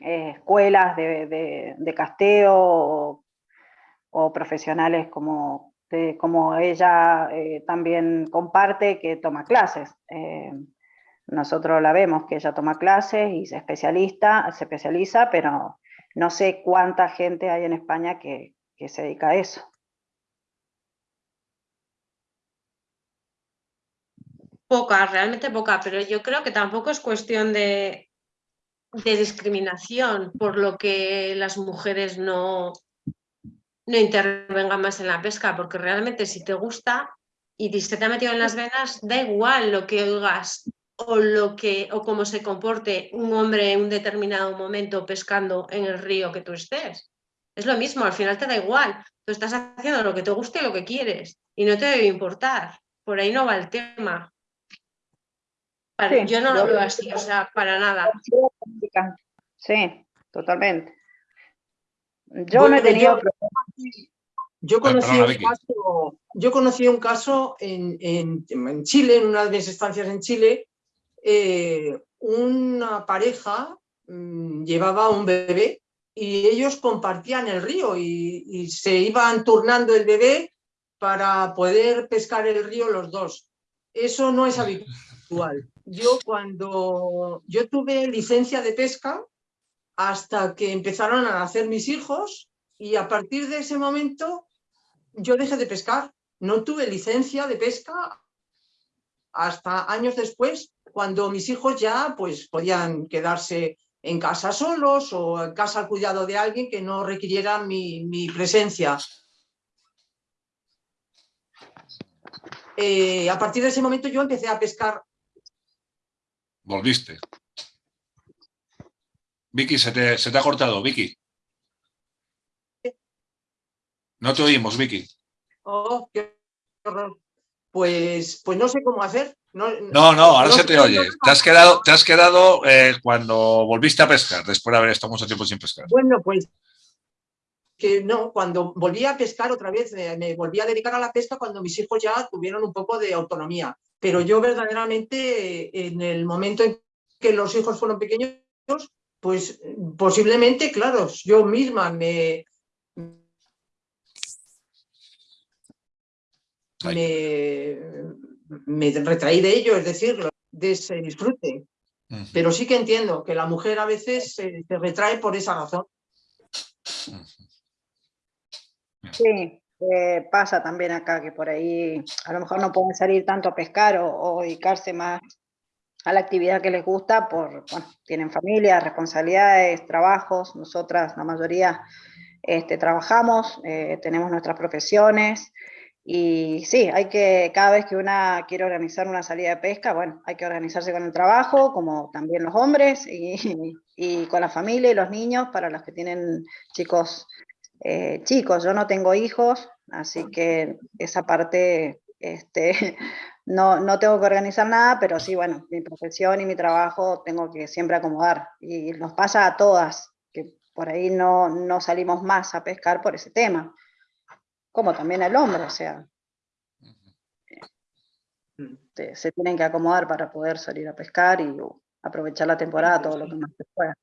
eh, escuelas de, de- casteo o, profesionales como, como ella también comparte que toma clases. Nosotros la vemos que ella toma clases y se, especialista, se especializa, pero no sé cuánta gente hay en España que, que se dedica a eso. Poca, realmente poca, pero yo creo que tampoco es cuestión de, de discriminación por lo que las mujeres no, no intervengan más en la pesca, porque realmente si te gusta y se te ha metido en las venas, da igual lo que oigas o lo que o cómo se comporte un hombre en un determinado momento pescando en el río que tú estés. Es lo mismo, al final te da igual. Tú estás haciendo lo que te guste y lo que quieres y no te debe importar. Por ahí no va el tema. Para- Sí, yo no lo veo así, o sea, para nada. Sí, totalmente. Yo Bueno, no he tenido yo- Yo conocí un caso, yo conocí un caso en, en- en Chile, en una de mis estancias en Chile, eh, una pareja mm, llevaba un bebé y ellos compartían el río y, y se iban turnando el bebé para poder pescar el río los dos. Eso no es habitual. Yo cuando yo tuve licencia de pesca hasta que empezaron a nacer mis hijos y a partir de ese momento yo dejé de pescar. No tuve licencia de pesca hasta años después, cuando mis hijos ya pues, podían quedarse en casa solos o en casa al cuidado de alguien que no requiriera mi, mi presencia. Eh, a partir de ese momento yo empecé a pescar Volviste. Vicky, se te, se te ha cortado, Vicky. No te oímos, Vicky. Oh, qué horror. Pues, pues no sé cómo hacer. No, no, no ahora se te oye. Te has quedado, te has quedado eh, cuando volviste a pescar, después de haber estado mucho tiempo sin pescar. Bueno, pues que no, cuando volví a pescar otra vez, me, me volví a dedicar a la pesca cuando mis hijos ya tuvieron un poco de autonomía. Pero yo verdaderamente, en el momento en que los hijos fueron pequeños, pues posiblemente, claro, yo misma me, me, me, retraí de ello, es decir, de ese disfrute. Pero sí que entiendo que la mujer a veces se, se retrae por esa razón. Sí, eh, pasa también acá que por ahí a lo mejor no pueden salir tanto a pescar o, o dedicarse más a la actividad que les gusta por, bueno, tienen familia, responsabilidades, trabajos, nosotras la mayoría este, trabajamos, eh, tenemos nuestras profesiones, y sí, hay que, cada vez que una quiere organizar una salida de pesca, bueno, hay que organizarse con el trabajo, como también los hombres, y, [laughs] con la familia y los niños, para los que tienen chicos eh, chicos. Yo no tengo hijos, así que esa parte este, [laughs] no, no tengo que organizar nada, pero sí, bueno, mi profesión y mi trabajo tengo que siempre acomodar. Y nos pasa a todas, que por ahí no, no salimos más a pescar por ese tema como también el hombre, o sea, este, se tienen que acomodar para poder salir a pescar y aprovechar la temporada todo lo que más se pueda.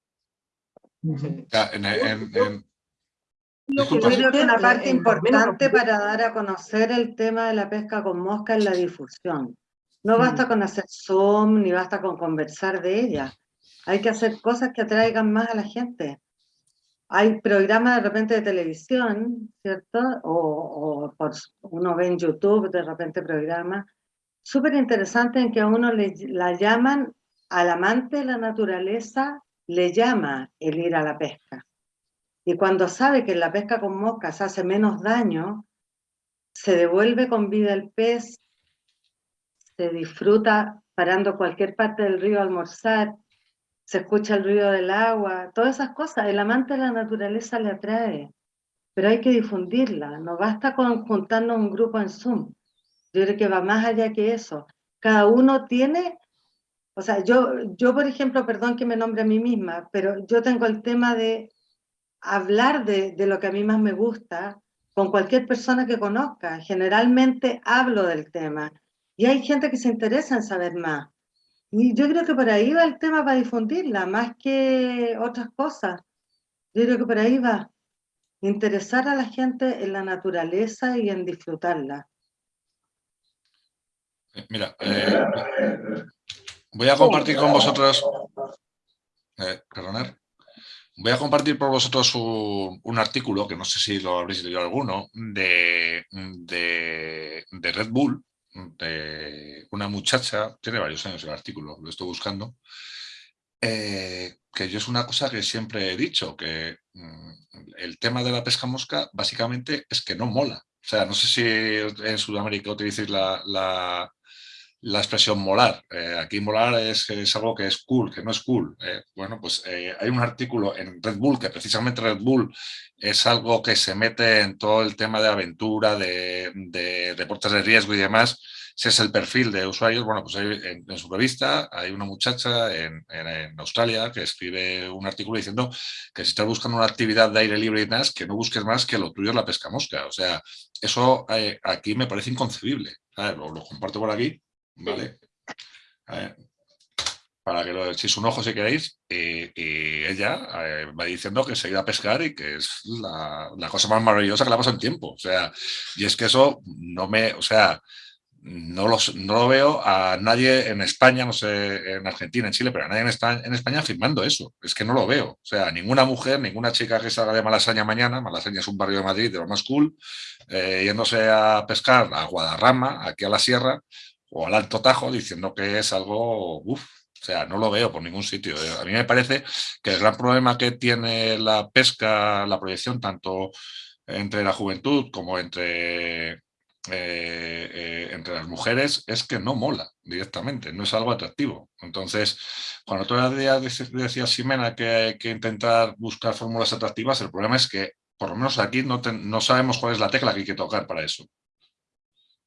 Yo creo que una parte importante para dar a conocer el tema de la pesca con mosca es la difusión. No basta con hacer Zoom, ni basta con conversar de ella. Hay que hacer cosas que atraigan más a la gente hay programas de repente de televisión, ¿cierto? O, por, uno ve en YouTube de repente programas súper interesantes en que a uno le, la llaman, al amante de la naturaleza le llama el ir a la pesca. Y cuando sabe que la pesca con moscas hace menos daño, se devuelve con vida el pez, se disfruta parando cualquier parte del río a almorzar, se escucha el ruido del agua, todas esas cosas, el amante de la naturaleza le atrae, pero hay que difundirla, no basta con juntarnos un grupo en Zoom, yo creo que va más allá que eso, cada uno tiene, o sea, yo, yo por ejemplo, perdón que me nombre a mí misma, pero yo tengo el tema de hablar de, de lo que a mí más me gusta con cualquier persona que conozca, generalmente hablo del tema, y hay gente que se interesa en saber más, y yo creo que por ahí va el tema para difundirla, más que otras cosas. Yo creo que por ahí va. Interesar a la gente en la naturaleza y en disfrutarla. Eh, mira, eh, voy a compartir con vosotros, eh, voy a compartir por vosotros un, artículo, que no sé si lo habréis leído alguno, de, de Red Bull, de una muchacha, tiene varios años el artículo, lo estoy buscando, eh, que yo es una cosa que siempre he dicho, que mm, el tema de la pesca mosca básicamente es que no mola. O sea, no sé si en Sudamérica utilizáis la, la, la expresión molar. Eh, aquí molar es, es, algo que es cool, que no es cool. Eh, bueno, pues hay un artículo en Red Bull, que precisamente Red Bull es algo que se mete en todo el tema de aventura, de, de deportes de riesgo y demás, si es el perfil de usuarios, bueno, pues en, su revista hay una muchacha en, Australia que escribe un artículo diciendo que si estás buscando una actividad de aire libre y demás, que no busques más que lo tuyo es la pesca mosca. O sea, eso eh, aquí me parece inconcebible. Lo, comparto por aquí, ¿vale? para que lo echéis un ojo si queréis, y, ella eh, va diciendo que se irá a pescar y que es la, la, cosa más maravillosa que le ha pasado en tiempo. O sea, y es que eso no me, o sea, no, no lo veo a nadie en España, no sé, en Argentina, en Chile, pero a nadie en España, en España firmando eso. Es que no lo veo. O sea, ninguna mujer, ninguna chica que salga de Malasaña mañana, Malasaña es un barrio de Madrid de lo más cool, eh, yéndose a pescar a Guadarrama, aquí a la sierra, o al Alto Tajo, diciendo que es algo, uff, o sea, no lo veo por ningún sitio. A mí me parece que el gran problema que tiene la pesca, la proyección, tanto entre la juventud como entre eh, eh, entre las mujeres es que no mola directamente, no es algo atractivo. Entonces, cuando tú decías, Ximena, que hay que intentar buscar fórmulas atractivas, el problema es que por lo menos aquí no, no sabemos cuál es la tecla que hay que tocar para eso.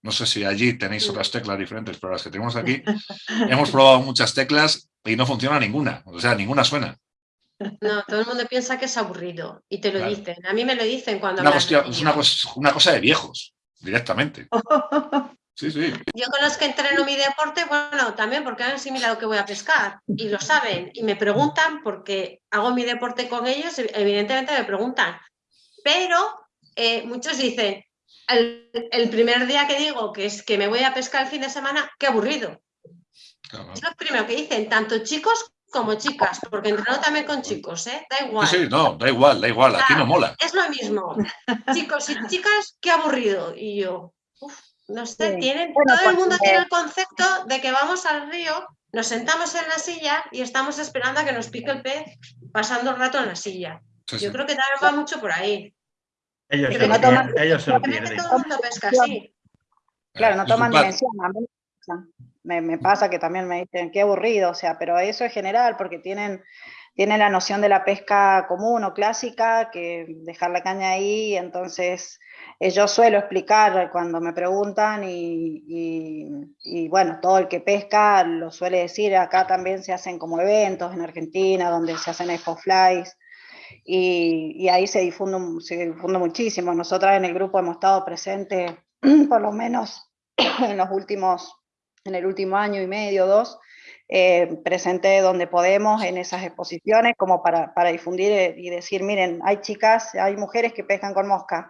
No sé si allí tenéis otras teclas diferentes, pero las que tenemos aquí [laughs] hemos probado muchas teclas y no funciona ninguna. O sea, ninguna suena. No, todo el mundo piensa que es aburrido y te lo dicen. A mí me lo dicen cuando... es una, una, cosa de viejos, directamente. [laughs] Sí, sí. Yo con los que entreno mi deporte, bueno, también porque han asimilado que voy a pescar y lo saben y me preguntan porque hago mi deporte con ellos, evidentemente me preguntan. Pero eh, muchos dicen, el, primer día que digo que es que me voy a pescar el fin de semana, qué aburrido. Es lo primero que dicen, tanto chicos como chicas, porque entreno también con chicos, ¿eh? Da igual. Sí, no, da igual, da igual, aquí no mola. Es lo mismo. Chicos y chicas, qué aburrido. Y yo, no sé, tienen, todo el mundo tiene el concepto de que vamos al río, nos sentamos en la silla y estamos esperando a que nos pique el pez pasando el rato en la silla. yo creo que también va mucho por ahí. Ellos, se lo, pierden, ellos se lo pierden. Claro, no toman dimensión. Me, me, pasa que también me dicen, qué aburrido, o sea, pero eso es general porque tienen, tienen la noción de la pesca común o clásica, que dejar la caña ahí, entonces eh, yo suelo explicar cuando me preguntan y, y, bueno, todo el que pesca lo suele decir, acá también se hacen como eventos en Argentina donde se hacen expo flies, y, ahí se difunde, se difunde muchísimo. Nosotras en el grupo hemos estado presentes [clears throat] por lo menos [clears throat] en los últimos, en el último año y medio, dos, eh, presentes donde podemos en esas exposiciones como para, para, difundir eh, y decir, miren, hay chicas, hay mujeres que pescan con mosca,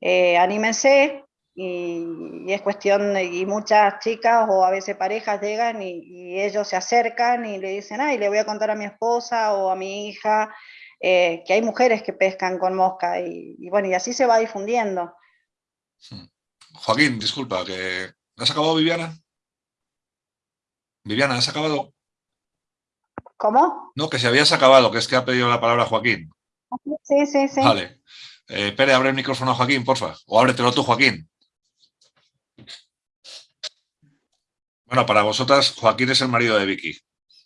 eh, anímense, y, es cuestión, y muchas chicas o a veces parejas llegan y, y, ellos se acercan y le dicen, ay, le voy a contar a mi esposa o a mi hija, eh, que hay mujeres que pescan con mosca y, bueno, y así se va difundiendo. Joaquín, disculpa, que ¿has acabado Viviana? Viviana, ¿has acabado? ¿Cómo? No, que si habías acabado, que es que ha pedido la palabra Joaquín. Sí, sí, sí. Vale. Eh, Pere, abre el micrófono a Joaquín, porfa. O ábretelo tú, Joaquín. Bueno, para vosotras, Joaquín es el marido de Vicky.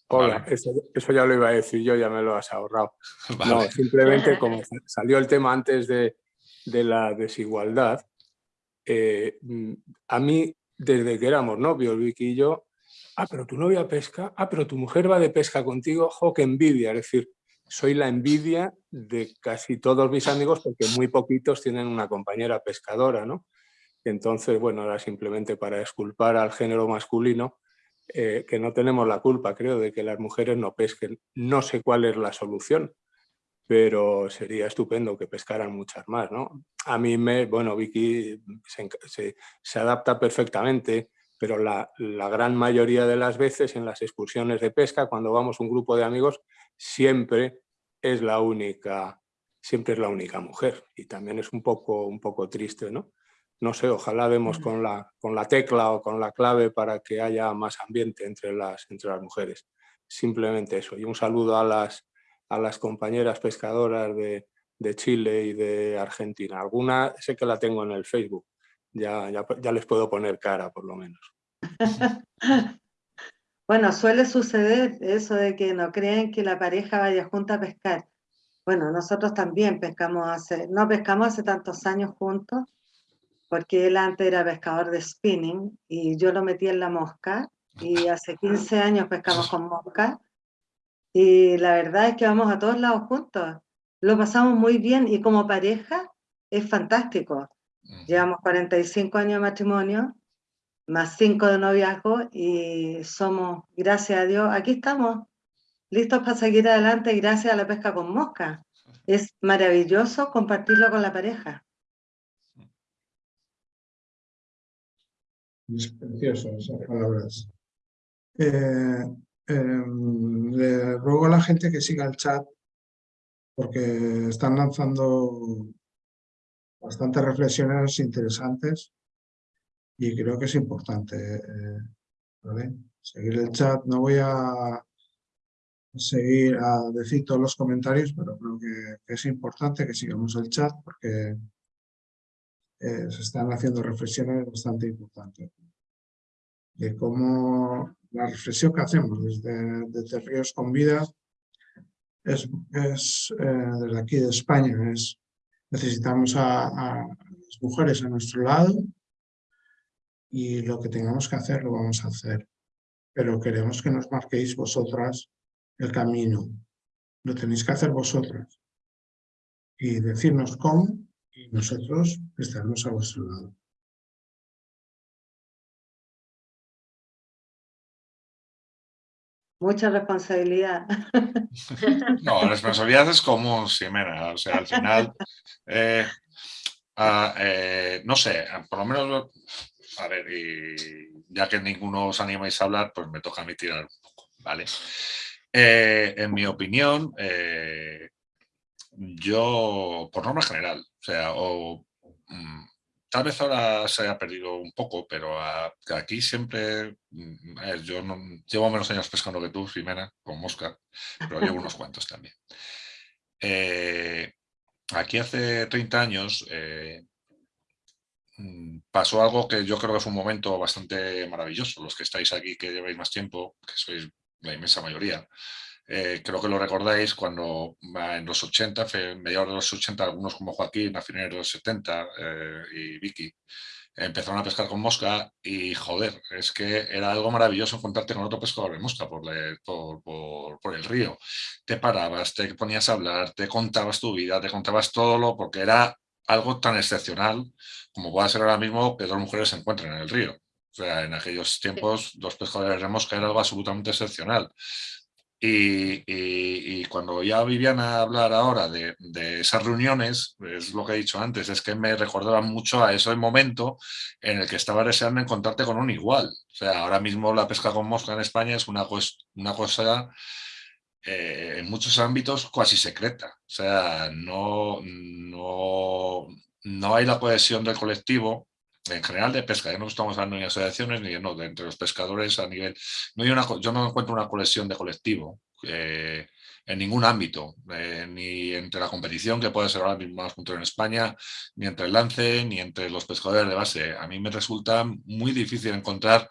Hola, eso, ya lo iba a decir yo, ya me lo has ahorrado. [laughs] No, simplemente como salió el tema antes de, la desigualdad, eh, mm, a mí, desde que éramos novios, Vicky y yo, ah, pero tu novia pesca, ah, pero tu mujer va de pesca contigo, jo, qué envidia. Es decir, soy la envidia de casi todos mis amigos porque muy poquitos tienen una compañera pescadora, ¿no? Entonces, bueno, era simplemente para esculpar al género masculino, eh, que no tenemos la culpa, creo, de que las mujeres no pesquen. No sé cuál es la solución, pero sería estupendo que pescaran muchas más. ¿no? A mí, me, bueno, Vicky se, adapta perfectamente, pero la, la, gran mayoría de las veces en las excursiones de pesca, cuando vamos un grupo de amigos, siempre es la única, siempre es la única mujer. Y también es un poco, un poco triste, ¿no? No sé, ojalá demos con la, con la tecla o con la clave para que haya más ambiente entre las, entre las mujeres. Simplemente eso. Y un saludo a las, a las compañeras pescadoras de, Chile y de Argentina. Alguna sé que la tengo en el Facebook. Ya, ya, les puedo poner cara, por lo menos. [laughs] bueno, suele suceder eso de que no creen que la pareja vaya junta a pescar. Bueno, nosotros también pescamos hace, no pescamos hace tantos años juntos, porque él antes era pescador de spinning y yo lo metí en la mosca y hace 15 años pescamos con mosca y la verdad es que vamos a todos lados juntos. Lo pasamos muy bien y como pareja es fantástico. Llevamos 45 años de matrimonio, más 5 de noviazgo y somos, gracias a Dios, aquí estamos, listos para seguir adelante gracias a la pesca con mosca. Es maravilloso compartirlo con la pareja. Es precioso esas palabras. Eh, em, le ruego a la gente que siga el chat porque están lanzando bastantes reflexiones interesantes y creo que es importante eh, seguir el chat. No voy a seguir a decir todos los comentarios, pero creo que, que es importante que sigamos el chat porque eh, se están haciendo reflexiones bastante importantes. De cómo la reflexión que hacemos desde, desde Ríos con Vida es, es eh, desde aquí de España, es necesitamos a, a, las mujeres a nuestro lado y lo que tengamos que hacer lo vamos a hacer. Pero queremos que nos marquéis vosotras el camino. Lo tenéis que hacer vosotras. Y decirnos cómo y nosotros estaremos a vuestro lado. Mucha responsabilidad. [laughs] No, la responsabilidad es común, Ximena. O sea, al final, eh, eh, no sé, por lo menos, a ver, y ya que ninguno os animáis a hablar, pues me toca a mí tirar un poco, ¿vale? Eh, en mi opinión, eh, yo, por norma general, o sea, o, mm, tal vez ahora se haya perdido un poco, pero aquí siempre, mm, yo no, llevo menos años pescando que tú, Jimena, con mosca, pero llevo unos [laughs] cuantos también. Eh, aquí hace 30 años eh, mm, pasó algo que yo creo que fue un momento bastante maravilloso. Los que estáis aquí, que lleváis más tiempo, que sois la inmensa mayoría, eh, creo que lo recordáis cuando en los 80, mediados de los 80, algunos como Joaquín, a finales de los 70 eh, y Vicky, empezaron a pescar con mosca y joder, es que era algo maravilloso encontrarte con otro pescador de mosca por, por, por, por, el río. Te parabas, te ponías a hablar, te contabas tu vida, te contabas todo lo, porque era algo tan excepcional como puede ser ahora mismo que dos mujeres se encuentren en el río. O sea, en aquellos tiempos, dos pescadores de mosca era algo absolutamente excepcional. Y, cuando ya vivían a hablar ahora de, esas reuniones, es lo que he dicho antes, es que me recordaba mucho a ese momento en el que estaba deseando encontrarte con un igual. O sea, ahora mismo la pesca con mosca en España es una, una cosa eh, en muchos ámbitos casi secreta. O sea, no, no, no hay la cohesión del colectivo en general de pesca, ya no estamos hablando ni de asociaciones ni de, no, de entre los pescadores a nivel... No hay una, yo no encuentro una colección de colectivo eh, en ningún ámbito, eh, ni entre la competición, que puede ser ahora mismo más punto en España, ni entre el lance, ni entre los pescadores de base. A mí me resulta muy difícil encontrar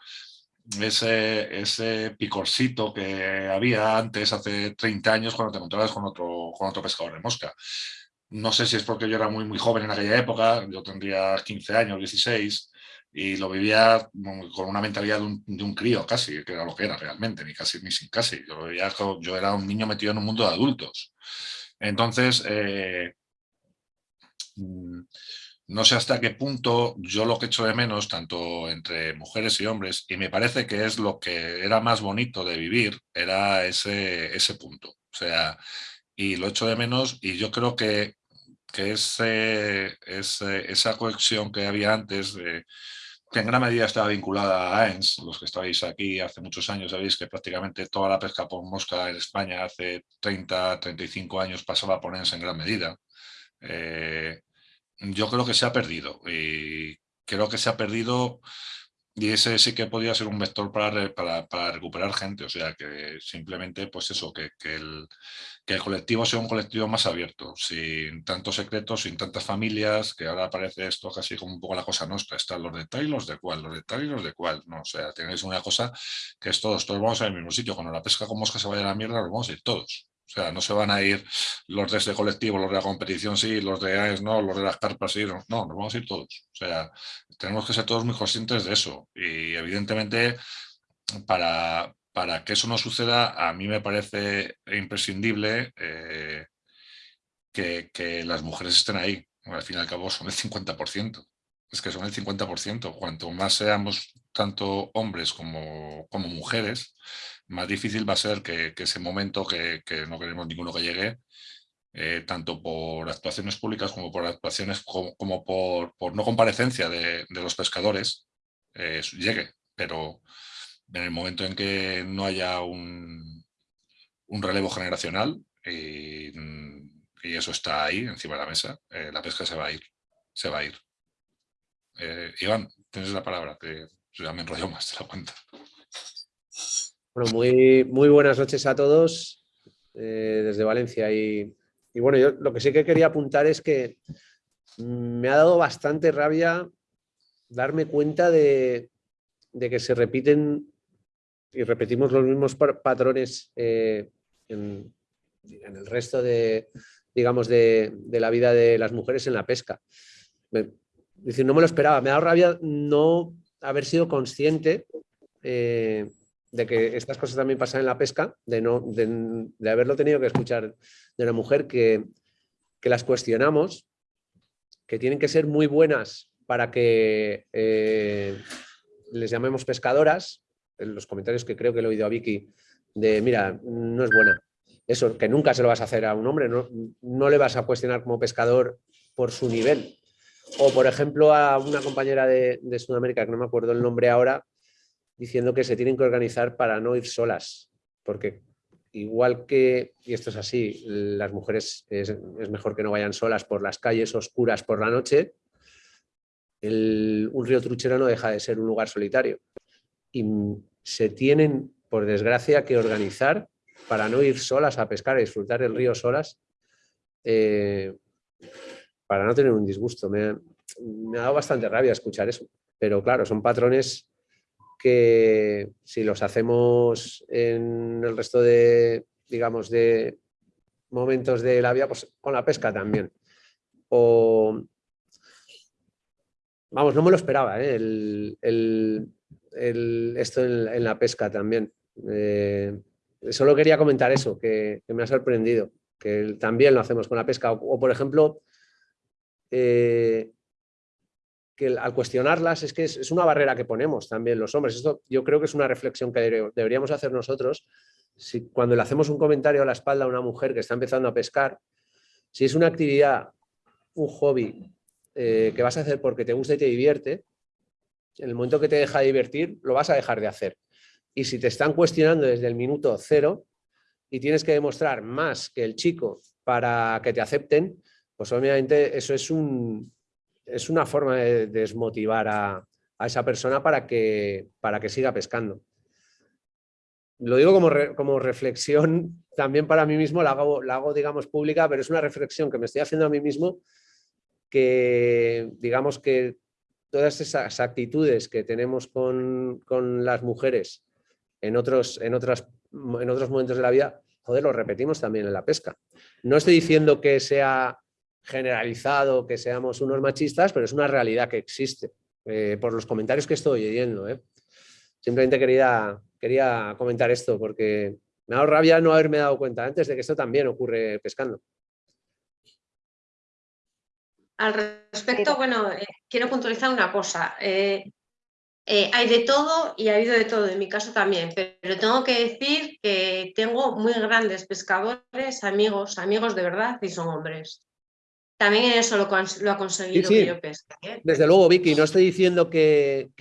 ese, ese picorcito que había antes, hace 30 años, cuando te encontrabas con otro, con otro pescador de mosca. No sé si es porque yo era muy, muy joven en aquella época, yo tendría 15 años, 16, y lo vivía con una mentalidad de un, de un, crío casi, que era lo que era realmente, ni casi ni sin casi. Yo, vivía, yo era un niño metido en un mundo de adultos. Entonces, eh, mm, no sé hasta qué punto yo lo que echo de menos, tanto entre mujeres y hombres, y me parece que es lo que era más bonito de vivir, era ese, ese punto. O sea, y lo echo de menos y yo creo que que ese, esa conexión que había antes, que en gran medida estaba vinculada a AENS, los que estáis aquí hace muchos años sabéis que prácticamente toda la pesca por mosca en España hace 30, 35 años pasaba por ENS en gran medida. Eh, yo creo que se ha perdido y creo que se ha perdido y ese sí que podría ser un vector para, para, recuperar gente, o sea, que simplemente, pues eso, que, que, el, que, el, colectivo sea un colectivo más abierto, sin tantos secretos, sin tantas familias, que ahora parece esto casi como un poco la cosa nuestra, están los detalles los de cuál, los detalles los de cuál, no, o sea, tenéis una cosa que es todos, todos vamos al mismo sitio, cuando la pesca con mosca se vaya a la mierda, los vamos a ir todos. O sea, no se van a ir los de ese colectivo, los de la competición sí, los de AES no, los de las carpas sí, no, no, nos vamos a ir todos. O sea, tenemos que ser todos muy conscientes de eso. Y evidentemente, para, para que eso no suceda, a mí me parece imprescindible eh, que, que, las mujeres estén ahí. Al fin y al cabo son el 50%. Es que son el 50%. Cuanto más seamos tanto hombres como, como mujeres, más difícil va a ser que, ese momento que, no queremos ninguno que llegue, eh, tanto por actuaciones públicas como por actuaciones como, por, no comparecencia de, los pescadores, eh, llegue. Pero en el momento en que no haya un, relevo generacional y, eso está ahí encima de la mesa, eh, la pesca se va a ir. Se va a ir. Iván, tienes la palabra, que ya me enrollo más de la cuenta. Bueno, muy, muy buenas noches a todos eh, desde Valencia. Y, bueno, yo lo que sí que quería apuntar es que me ha dado bastante rabia darme cuenta de, que se repiten y repetimos los mismos patrones eh, en, el resto de, digamos, de, la vida de las mujeres en la pesca. decir, no me lo esperaba, me ha dado rabia no haber sido consciente eh, de que estas cosas también pasan en la pesca, de, no, de, haberlo tenido que escuchar de una mujer que, que las cuestionamos que tienen que ser muy buenas para que eh, les llamemos pescadoras, en los comentarios que creo que le he oído a Vicky, de mira, no es buena. Eso, que nunca se lo vas a hacer a un hombre, no, no le vas a cuestionar como pescador por su nivel. O, por ejemplo, a una compañera de, de, Sudamérica, que no me acuerdo el nombre ahora, diciendo que se tienen que organizar para no ir solas, porque igual que, y esto es así, las mujeres es, mejor que no vayan solas por las calles oscuras por la noche, un río truchero no deja de ser un lugar solitario. Y se tienen, por desgracia, que organizar para no ir solas a pescar y disfrutar del río solas, eh, para no tener un disgusto. Me, me ha dado bastante rabia escuchar eso. Pero claro, son patrones que si los hacemos en el resto de, digamos, de momentos de la vida, pues con la pesca también. O, vamos, no me lo esperaba, ¿eh? esto en, la pesca también. Eh, solo quería comentar eso, que, me ha sorprendido, que también lo hacemos con la pesca. O, por ejemplo, eh, al cuestionarlas es que es, una barrera que ponemos también los hombres. Esto yo creo que es una reflexión que deberíamos hacer nosotros. Si, cuando le hacemos un comentario a la espalda a una mujer que está empezando a pescar, si es una actividad, un hobby eh, que vas a hacer porque te gusta y te divierte, en el momento que te deja de divertir, lo vas a dejar de hacer. Y si te están cuestionando desde el minuto cero y tienes que demostrar más que el chico para que te acepten, pues obviamente eso es un, es una forma de desmotivar a, esa persona para que, para que siga pescando. Lo digo como, como reflexión [laughs] también para mí mismo, la hago, la hago, digamos, pública, pero es una reflexión que me estoy haciendo a mí mismo que, digamos, que todas esas actitudes que tenemos con, las mujeres en otros, en, otras, en otros momentos de la vida, joder, lo repetimos también en la pesca. No estoy diciendo que sea generalizado que seamos unos machistas, pero es una realidad que existe, eh, por los comentarios que estoy oyendo. ¿eh? Simplemente quería, quería comentar esto porque me ha dado rabia no haberme dado cuenta antes de que esto también ocurre pescando. Al respecto, bueno, eh, quiero puntualizar una cosa. hay de todo y ha habido de todo, en mi caso también, pero tengo que decir que tengo muy grandes pescadores, amigos, amigos de verdad y son hombres. También eso lo, ha conseguido que yo pesque. ¿eh? Desde luego, Vicky, no estoy diciendo que,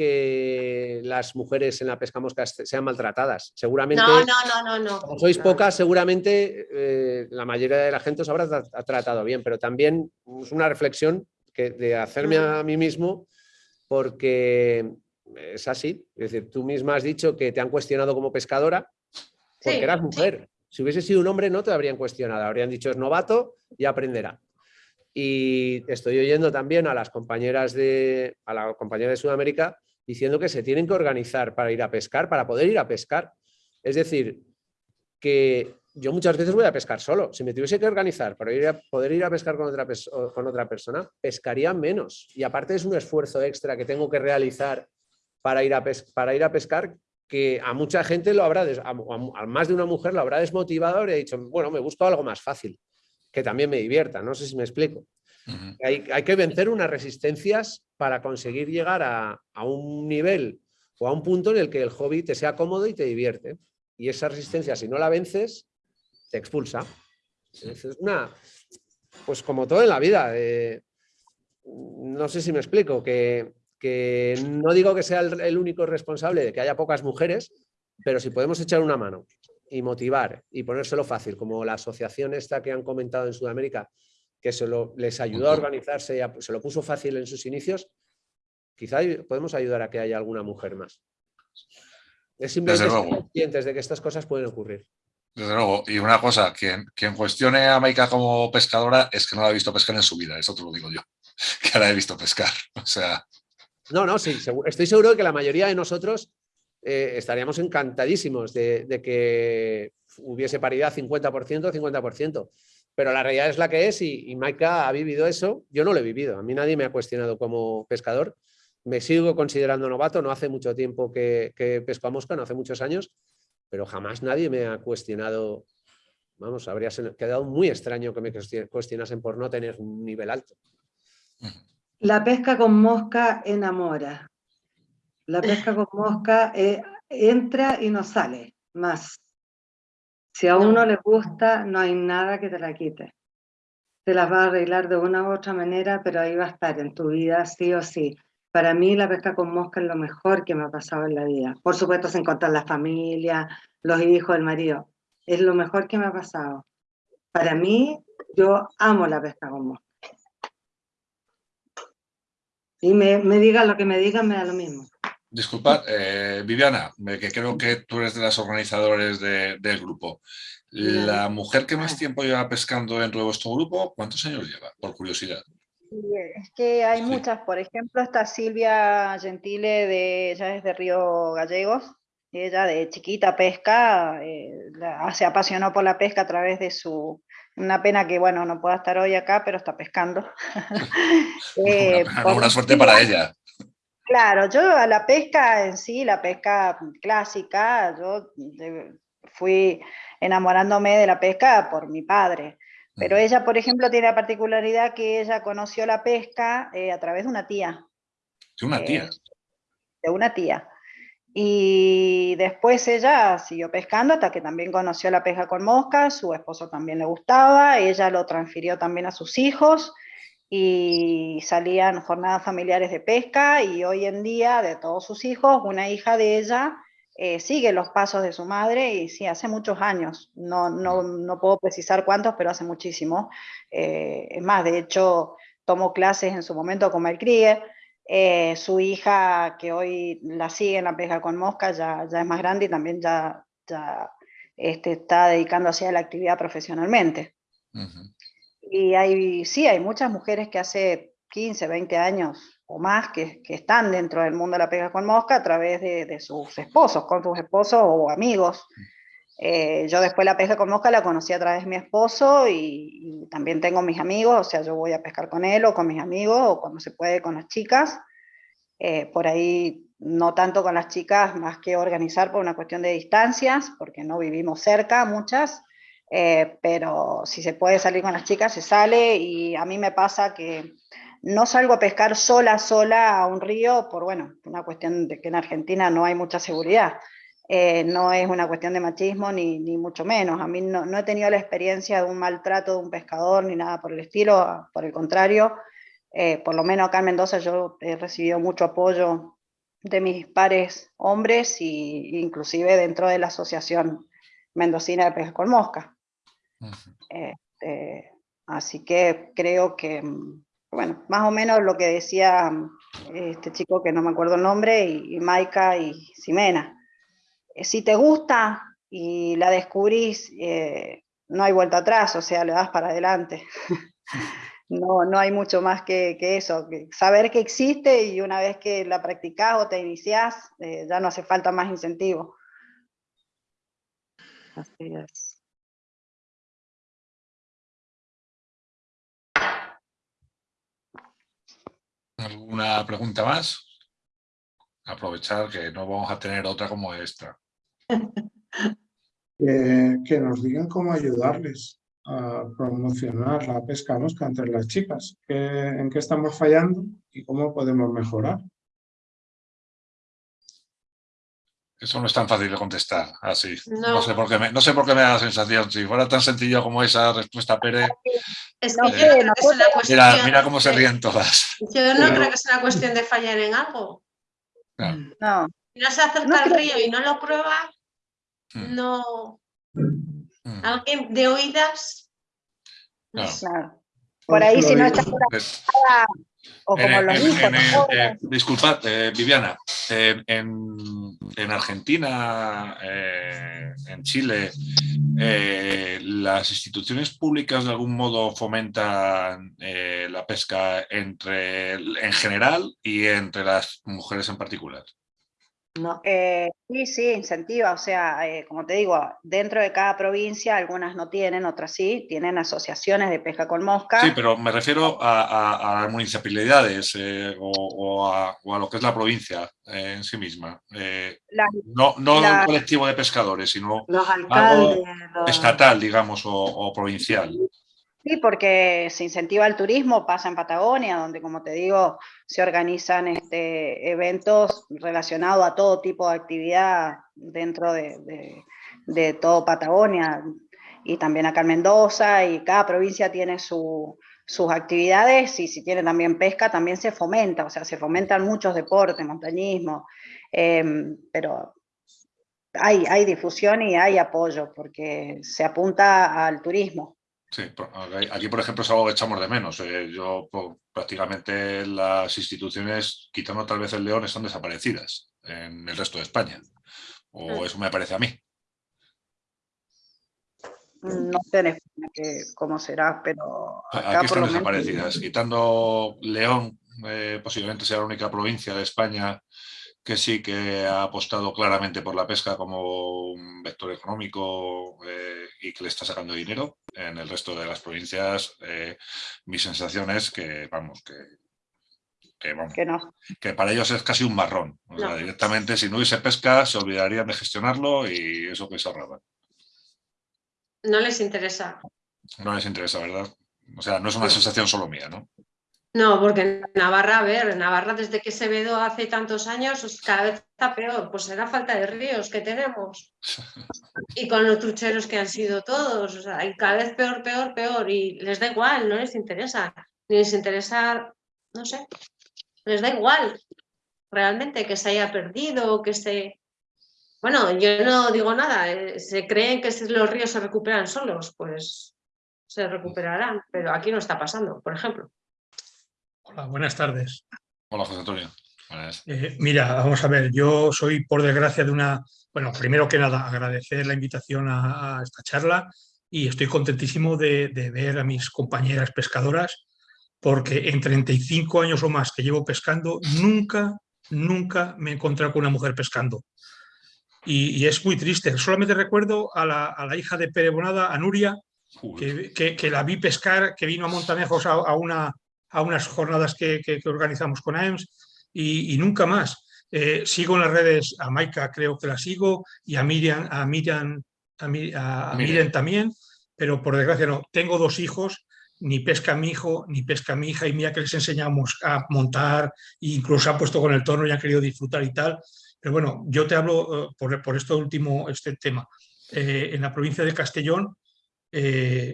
las mujeres en la pesca mosca sean maltratadas. Seguramente, no, no, no, no, Como sois pocas, seguramente eh, la mayoría de la gente os habrá tratado bien, pero también es una reflexión que, de hacerme a mí mismo porque es así. Es decir, tú misma has dicho que te han cuestionado como pescadora porque eras mujer. Si hubiese sido un hombre no te habrían cuestionado, habrían dicho es novato y aprenderá. Y estoy oyendo también a las compañeras de, a la compañera de Sudamérica diciendo que se tienen que organizar para ir a pescar, para poder ir a pescar. Es decir, que yo muchas veces voy a pescar solo. Si me tuviese que organizar para poder ir a pescar con otra, con otra persona, pescaría menos. Y aparte es un esfuerzo extra que tengo que realizar para ir a, para ir a pescar que a mucha gente lo habrá, a, más de una mujer lo habrá desmotivado y ha dicho, bueno, me busco algo más fácil que también me divierta, no sé si me explico. hay, que vencer unas resistencias para conseguir llegar a, un nivel o a un punto en el que el hobby te sea cómodo y te divierte. Y esa resistencia, si no la vences, te expulsa. Es una, pues como todo en la vida, eh, no sé si me explico, que, no digo que sea el, único responsable de que haya pocas mujeres, pero si podemos echar una mano y motivar y ponérselo fácil, como la asociación esta que han comentado en Sudamérica, que se les ayudó a organizarse y se lo puso fácil en sus inicios, quizá podemos ayudar a que haya alguna mujer más. Es simplemente conscientes de que estas cosas pueden ocurrir. Desde luego, y una cosa, quien, quien cuestione a Maika como pescadora es que no la ha visto pescar en su vida, eso te lo digo yo. [laughs] que ahora he visto pescar. O sea... No, no, sí, estoy seguro de que la mayoría de nosotros eh, estaríamos encantadísimos de, que hubiese paridad 50%, 50%. Pero la realidad es la que es y, Maika ha vivido eso. Yo no lo he vivido. A mí nadie me ha cuestionado como pescador. Me sigo considerando novato. No hace mucho tiempo que, que pesco a mosca, no hace muchos años. Pero jamás nadie me ha cuestionado. Vamos, habría quedado muy extraño que me cuestionasen por no tener un nivel alto. La pesca con mosca enamora. La pesca con mosca eh, entra y no sale más. Si a uno le gusta, no hay nada que te la quite. Te las va a arreglar de una u otra manera, pero ahí va a estar en tu vida sí o sí. Para mí la pesca con mosca es lo mejor que me ha pasado en la vida. Por supuesto, sin contar la familia, los hijos, el marido. Es lo mejor que me ha pasado. Para mí, yo amo la pesca con mosca. Y me, me digan lo que me digan, me da lo mismo. Disculpa, eh, Viviana, que creo que tú eres de las organizadores del grupo. La mujer que más tiempo lleva pescando dentro de vuestro grupo, ¿cuántos años lleva? Por curiosidad. Es que hay muchas, por ejemplo, está Silvia Gentile, de, ella es de Río Gallegos, ella de chiquita pesca, eh, se apasionó por la pesca a través de su, una pena que, bueno, no pueda estar hoy acá, pero está pescando. [laughs] [laughs] eh, una, suerte para ella. Claro, yo a la pesca en sí, la pesca clásica, yo fui enamorándome de la pesca por mi padre. Pero ella, por ejemplo, tiene la particularidad que ella conoció la pesca eh, a través de una tía. ¿De una tía? Eh, de una tía. Y después ella siguió pescando hasta que también conoció la pesca con moscas, su esposo también le gustaba, ella lo transfirió también a sus hijos y salían jornadas familiares de pesca y hoy en día de todos sus hijos, una hija de ella eh, sigue los pasos de su madre y sí, hace muchos años, no, no, no puedo precisar cuántos, pero hace muchísimo. Eh, es más, de hecho, tomó clases en su momento con Mel Krieger, eh, su hija, que hoy la sigue en la pesca con mosca, ya, ya es más grande y también ya, ya este, está dedicándose a la actividad profesionalmente. Y hay, sí, hay muchas mujeres que hace 15, 20 años o más que, que están dentro del mundo de la pesca con mosca a través de, de sus esposos, con sus esposos o amigos. Eh, yo después la pesca con mosca la conocí a través de mi esposo y, también tengo mis amigos, o sea, yo voy a pescar con él o con mis amigos o cuando se puede con las chicas. Eh, por ahí no tanto con las chicas, más que organizar por una cuestión de distancias, porque no vivimos cerca muchas, eh, pero si se puede salir con las chicas, se sale y a mí me pasa que no salgo a pescar sola, sola a un río, por bueno, una cuestión de que en Argentina no hay mucha seguridad. Eh, no es una cuestión de machismo ni, ni mucho menos. A mí no, no, he tenido la experiencia de un maltrato de un pescador ni nada por el estilo, por el contrario. Eh, por lo menos acá en Mendoza yo he recibido mucho apoyo de mis pares hombres y inclusive dentro de la Asociación Mendocina de Pesca con Mosca. Este, así que creo que, bueno, más o menos lo que decía este chico que no me acuerdo el nombre, y, y Maika y Ximena eh, si te gusta y la descubrís, eh, no hay vuelta atrás, o sea, le das para adelante. [laughs] no, no hay mucho más que, eso, saber que existe y una vez que la practicás o te iniciás, eh, ya no hace falta más incentivo. Así es. ¿Alguna pregunta más? Aprovechar que no vamos a tener otra como esta. [laughs] que, nos digan cómo ayudarles a promocionar la pesca mosca entre las chicas, en qué estamos fallando y cómo podemos mejorar. Eso no es tan fácil de contestar así. No, sé, por qué me, no sé por qué me da la sensación. Si fuera tan sencillo como esa respuesta, Pere. Es que yo creo que es una cuestión. Mira, mira cómo se ríen todas. Yo no creo que sea una cuestión de fallar en algo. No. Si no se acerca al río y no lo prueba, Mm. no... Mm. Alguien de oídas... Claro. Por ahí si no está O como los hijos. Eh, disculpad, eh, Viviana, en, Argentina, eh, en Chile, ¿las instituciones públicas de algún modo fomentan la pesca entre, en general y entre las mujeres en particular? No. Eh, sí, sí, incentiva, o sea, eh, como te digo, dentro de cada provincia, algunas no tienen, otras sí, tienen asociaciones de pesca con mosca. Sí, pero me refiero a, las municipalidades eh, o, a, lo que es la provincia en sí misma. no no un colectivo de pescadores, sino algo estatal, digamos, o provincial. Sí, porque se incentiva el turismo, pasa en Patagonia, donde como te digo, se organizan este, eventos relacionados a todo tipo de actividad dentro de, todo Patagonia y también acá en Mendoza y cada provincia tiene sus actividades y si tiene también pesca también se fomenta, o sea, se fomentan muchos deportes, montañismo, em, pero hay, hay difusión y hay apoyo porque se apunta al turismo. Sí, aquí por ejemplo es algo que echamos de menos. Eh, yo prácticamente las instituciones, quitando tal vez el León, están desaparecidas en el resto de España. O mm. eso me parece a mí. No sé cómo será, pero... aquí están desaparecidas. Quitando León, eh, posiblemente sea la única provincia de España que sí que ha apostado claramente por la pesca como un vector económico eh, y que le está sacando dinero. En el resto de las provincias, eh, mi sensación es que, vamos, que, que, para ellos es casi un marrón. directamente, si no hubiese pesca, se olvidarían de gestionarlo y eso que se ahorraban. No les interesa. No les interesa, ¿verdad? O sea, no es una sensación solo mía, ¿no? No, porque Navarra, a ver, Navarra desde que se vedó hace tantos años, pues, cada vez está peor, pues será falta de ríos que tenemos. Y con los trucheros que han sido todos, o sea, y cada vez peor, peor, peor, y les da igual, no les interesa, ni les interesa, no sé, les da igual realmente que se haya perdido, que se... Bueno, yo no digo nada, eh, se creen que los ríos se recuperan solos, pues se recuperarán, pero aquí no está pasando, por ejemplo. Hola, buenas tardes. Hola, José Antonio. Eh, mira, vamos a ver, yo soy por desgracia de una... Bueno, primero que nada, agradecer la invitación a, esta charla y estoy contentísimo de, ver a mis compañeras pescadoras porque en 35 años o más que llevo pescando, nunca, nunca me he encontrado con una mujer pescando. Y, es muy triste. Solamente recuerdo a la, hija de Pere Bonada, a Nuria, que, la vi pescar, que vino a Montanejos a una, a unas jornadas que, organizamos con AEMS y, nunca más. Eh, sigo en las redes, a Maika creo que la sigo y a Miriam, a Miriam, a, Miriam también, pero por desgracia no. Tengo dos hijos, ni pesca mi hijo, ni pesca mi hija, y mira que les enseñamos a montar, e incluso han puesto con el tono y han querido disfrutar y tal. Pero bueno, yo te hablo eh, por, por esto último, este tema. Eh, en la provincia de Castellón,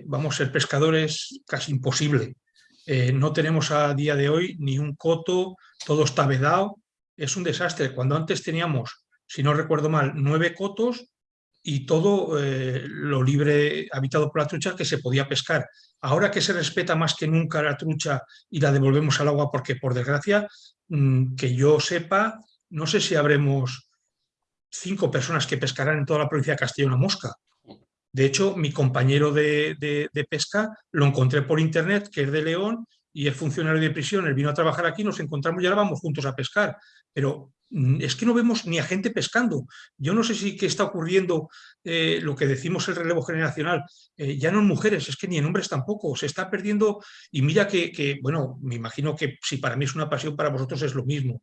vamos, ser pescadores casi imposible. Eh, no tenemos a día de hoy ni un coto, todo está vedado, es un desastre. Cuando antes teníamos, si no recuerdo mal, nueve cotos y todo eh, lo libre habitado por la trucha que se podía pescar. Ahora que se respeta más que nunca la trucha y la devolvemos al agua porque por desgracia, mm, que yo sepa, no sé si habremos cinco personas que pescarán en toda la provincia de Castilla una mosca. De hecho, mi compañero de, pesca lo encontré por internet, que es de León, y es funcionario de prisión, él vino a trabajar aquí, nos encontramos y ahora vamos juntos a pescar. Pero mm, es que no vemos ni a gente pescando. Yo no sé si qué está ocurriendo eh, lo que decimos el relevo generacional, eh, ya no en mujeres, es que ni en hombres tampoco, se está perdiendo y mira que, bueno, me imagino que si para mí es una pasión, para vosotros es lo mismo.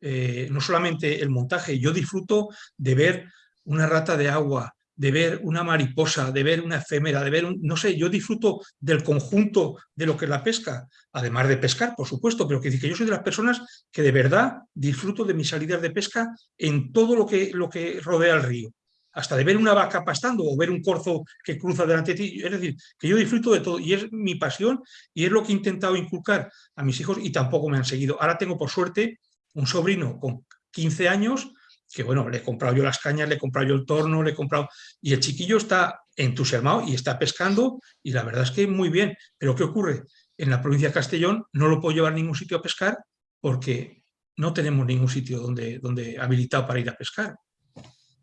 Eh, no solamente el montaje, yo disfruto de ver una rata de agua, de ver una mariposa, de ver una efémera, de ver, un, no sé, yo disfruto del conjunto de lo que es la pesca, además de pescar, por supuesto, pero que, que yo soy de las personas que de verdad disfruto de mis salidas de pesca en todo lo que, lo que rodea el río, hasta de ver una vaca pastando o ver un corzo que cruza delante de ti, es decir, que yo disfruto de todo y es mi pasión y es lo que he intentado inculcar a mis hijos y tampoco me han seguido. Ahora tengo por suerte un sobrino con 15 años que bueno, le he comprado yo las cañas, le he comprado yo el torno, le he comprado... Y el chiquillo está entusiasmado y está pescando y la verdad es que muy bien. Pero ¿qué ocurre? en la provincia de Castellón no lo puedo llevar a ningún sitio a pescar porque no tenemos ningún sitio donde, donde habilitado para ir a pescar.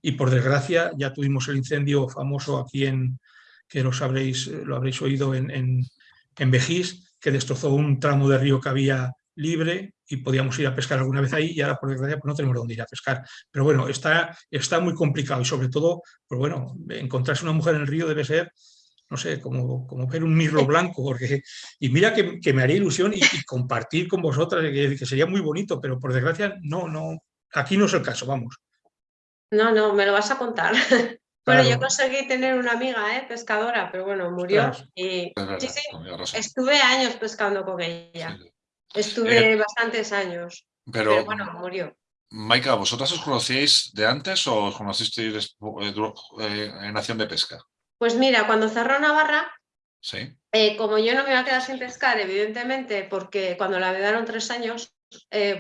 Y por desgracia ya tuvimos el incendio famoso aquí en, que lo habréis, lo habréis oído en, en, en Vejís, que destrozó un tramo de río que había libre y podíamos ir a pescar alguna vez ahí y ahora por desgracia pues no tenemos dónde ir a pescar. Pero bueno, está, está muy complicado y sobre todo, pues bueno, encontrarse una mujer en el río debe ser, no sé, como, como ver un mirlo blanco, porque, y mira que, que me haría ilusión y, compartir con vosotras, que, que, sería muy bonito, pero por desgracia no, no, aquí no es el caso, vamos. No, no, me lo vas a contar. [laughs] Bueno, yo conseguí tener una amiga ¿eh? pescadora, pero bueno, murió. Y sí, sí, estuve años pescando con ella. Estuve eh, bastantes años, pero, bueno, murió. Maika, ¿vosotras os conocíais de antes o os conocisteis eh, eh, en acción de pesca? Pues mira, cuando cerró Navarra, ¿Sí? como yo no me iba a quedar sin pescar, evidentemente, porque cuando la vedaron tres años,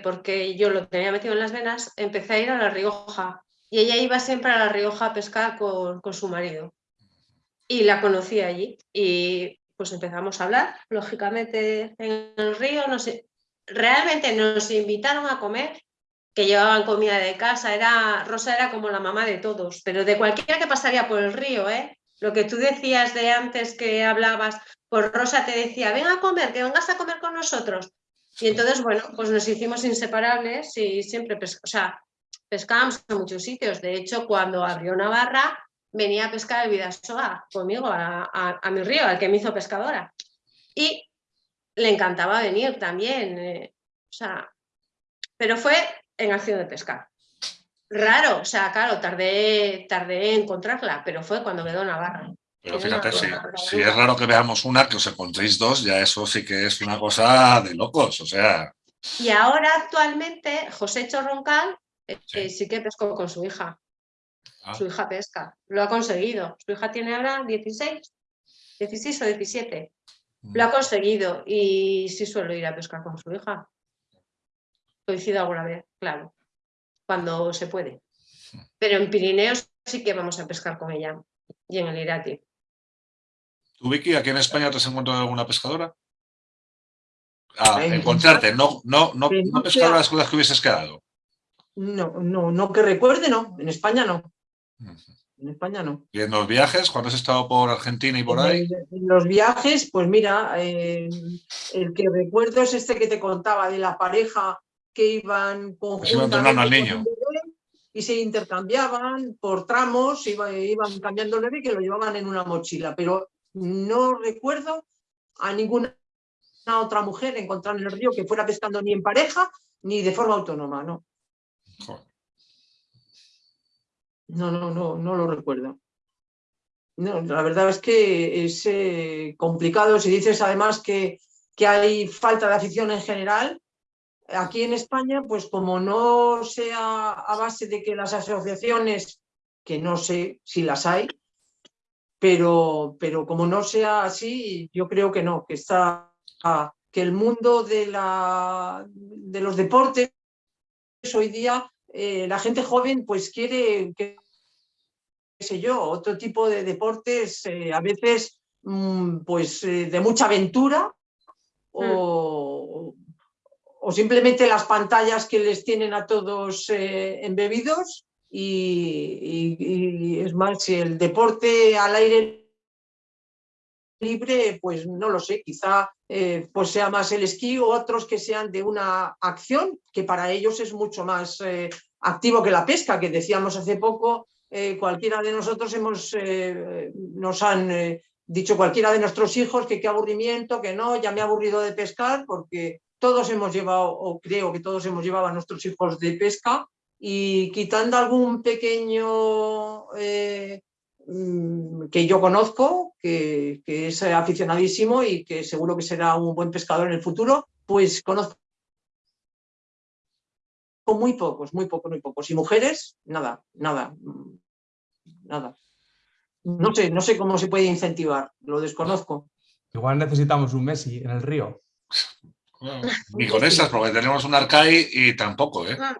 porque yo lo tenía metido en las venas, empecé a ir a La Rioja. Y ella iba siempre a La Rioja a pescar con, con su marido. Y la conocí allí. Y pues empezamos a hablar, lógicamente en el río, nos, realmente nos invitaron a comer, que llevaban comida de casa, era, Rosa era como la mamá de todos, pero de cualquiera que pasaría por el río, ¿eh? lo que tú decías de antes que hablabas, pues Rosa te decía, ven a comer, que vengas a comer con nosotros. Y entonces, bueno, pues nos hicimos inseparables y siempre, o sea, pescábamos en muchos sitios. De hecho, cuando abrió Navarra, venía a pescar el Vidasoa conmigo a, mi río, al que me hizo pescadora. Y le encantaba venir también. Eh, o sea, pero fue en acción de pescar. Raro, o sea, claro, tardé, tardé en encontrarla, pero fue cuando quedó Navarra. Pero fíjate, si, es raro que veamos una, que os encontréis dos, ya eso sí que es una cosa de locos, o sea... Y ahora actualmente José Chorroncal eh, sí. sí que pescó con su hija. Ah. Su hija pesca, lo ha conseguido. Su hija tiene ahora 16, 16 o 17. Mm. Lo ha conseguido y sí suelo ir a pescar con su hija. Coincido alguna vez, claro, cuando se puede. Pero en Pirineos sí que vamos a pescar con ella y en el Irati. ¿Tú, Vicky, aquí en España te has encontrado alguna pescadora? A encontrarte, no, no, no, no pescar las cosas que hubieses quedado. No, no, no que recuerde, no. En España no. En España no. ¿Y en los viajes? ¿Cuándo has estado por Argentina y por ahí? En, los viajes, pues mira, eh, el que recuerdo es este que te contaba de la pareja que iban conjuntamente al niño. y se intercambiaban por tramos, iban, iban cambiando el bebé que lo llevaban en una mochila, pero no recuerdo a ninguna otra mujer encontrar en el río que fuera pescando ni en pareja ni de forma autónoma, ¿no? No, no, no, no lo recuerdo. No, la verdad es que es eh, complicado. Si dices además que, que hay falta de afición en general, aquí en España, pues como no sea a base de que las asociaciones, que no sé si las hay, pero, pero como no sea así, yo creo que no, que está que el mundo de, la, de los deportes hoy día eh, la gente joven pues quiere, qué sé yo, otro tipo de deportes, eh, a veces mm, pues eh, de mucha aventura o, o, simplemente las pantallas que les tienen a todos embebidos y, y, es más, si el deporte al aire libre, pues no lo sé, quizá eh, pues sea más el esquí o otros que sean de una acción que para ellos es mucho más eh, activo que la pesca, que decíamos hace poco, eh, cualquiera de nosotros hemos, nos han dicho cualquiera de nuestros hijos que qué aburrimiento, que no, ya me he aburrido de pescar porque todos hemos llevado, o creo que todos hemos llevado a nuestros hijos de pesca y quitando algún pequeño que yo conozco, que, es aficionadísimo y que seguro que será un buen pescador en el futuro, pues conozco muy pocos, muy pocos, muy pocos. Y mujeres, nada, nada, nada. No sé, no sé cómo se puede incentivar, lo desconozco. Igual necesitamos un Messi en el río. Ni con esas, porque tenemos un Arcai y tampoco, ¿eh? Ah.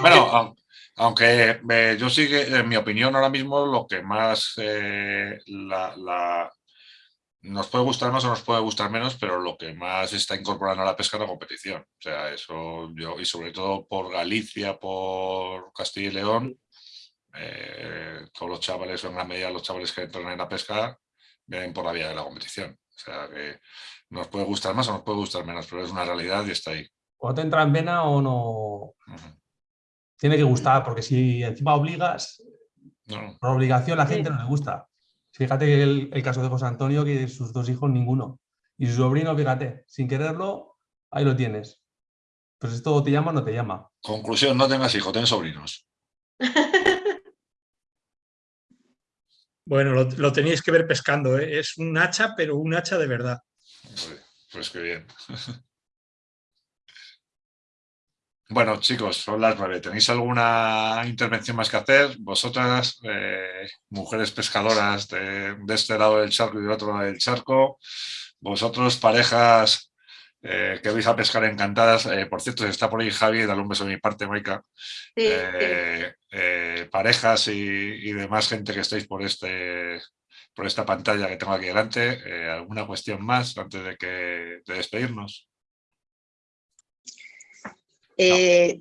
Bueno, [laughs] aunque eh, yo sí que, en mi opinión, ahora mismo lo que más eh, la, nos puede gustar más o nos puede gustar menos, pero lo que más está incorporando a la pesca es la competición. O sea, eso yo, y sobre todo por Galicia, por Castilla y León, eh, todos los chavales, en gran medida los chavales que entran en la pesca, vienen por la vía de la competición. O sea, que nos puede gustar más o nos puede gustar menos, pero es una realidad y está ahí. O te entra en vena o no... Tiene que gustar, porque si encima obligas, por obligación la gente no le gusta. Fíjate que el, caso de José Antonio, que sus dos hijos ninguno. Y su sobrino, fíjate, sin quererlo, ahí lo tienes. Pues esto te llama o no te llama. Conclusión, no tengas hijos, ten sobrinos. [laughs] Bueno, lo, tenéis que ver pescando. ¿eh? Es un hacha, pero un hacha de verdad. Pues qué bien. [laughs] Bueno, chicos, son las nueve. ¿Tenéis alguna intervención más que hacer? Vosotras, eh, mujeres pescadoras de, este lado del charco y del otro lado del charco, vosotros, parejas eh, que vais a pescar encantadas. Eh, por cierto, está por ahí Javi, dale un beso de mi parte, Maika. parejas y, demás gente que estáis por, este, por esta pantalla que tengo aquí delante. ¿Alguna cuestión más antes de, que, de despedirnos? Eh,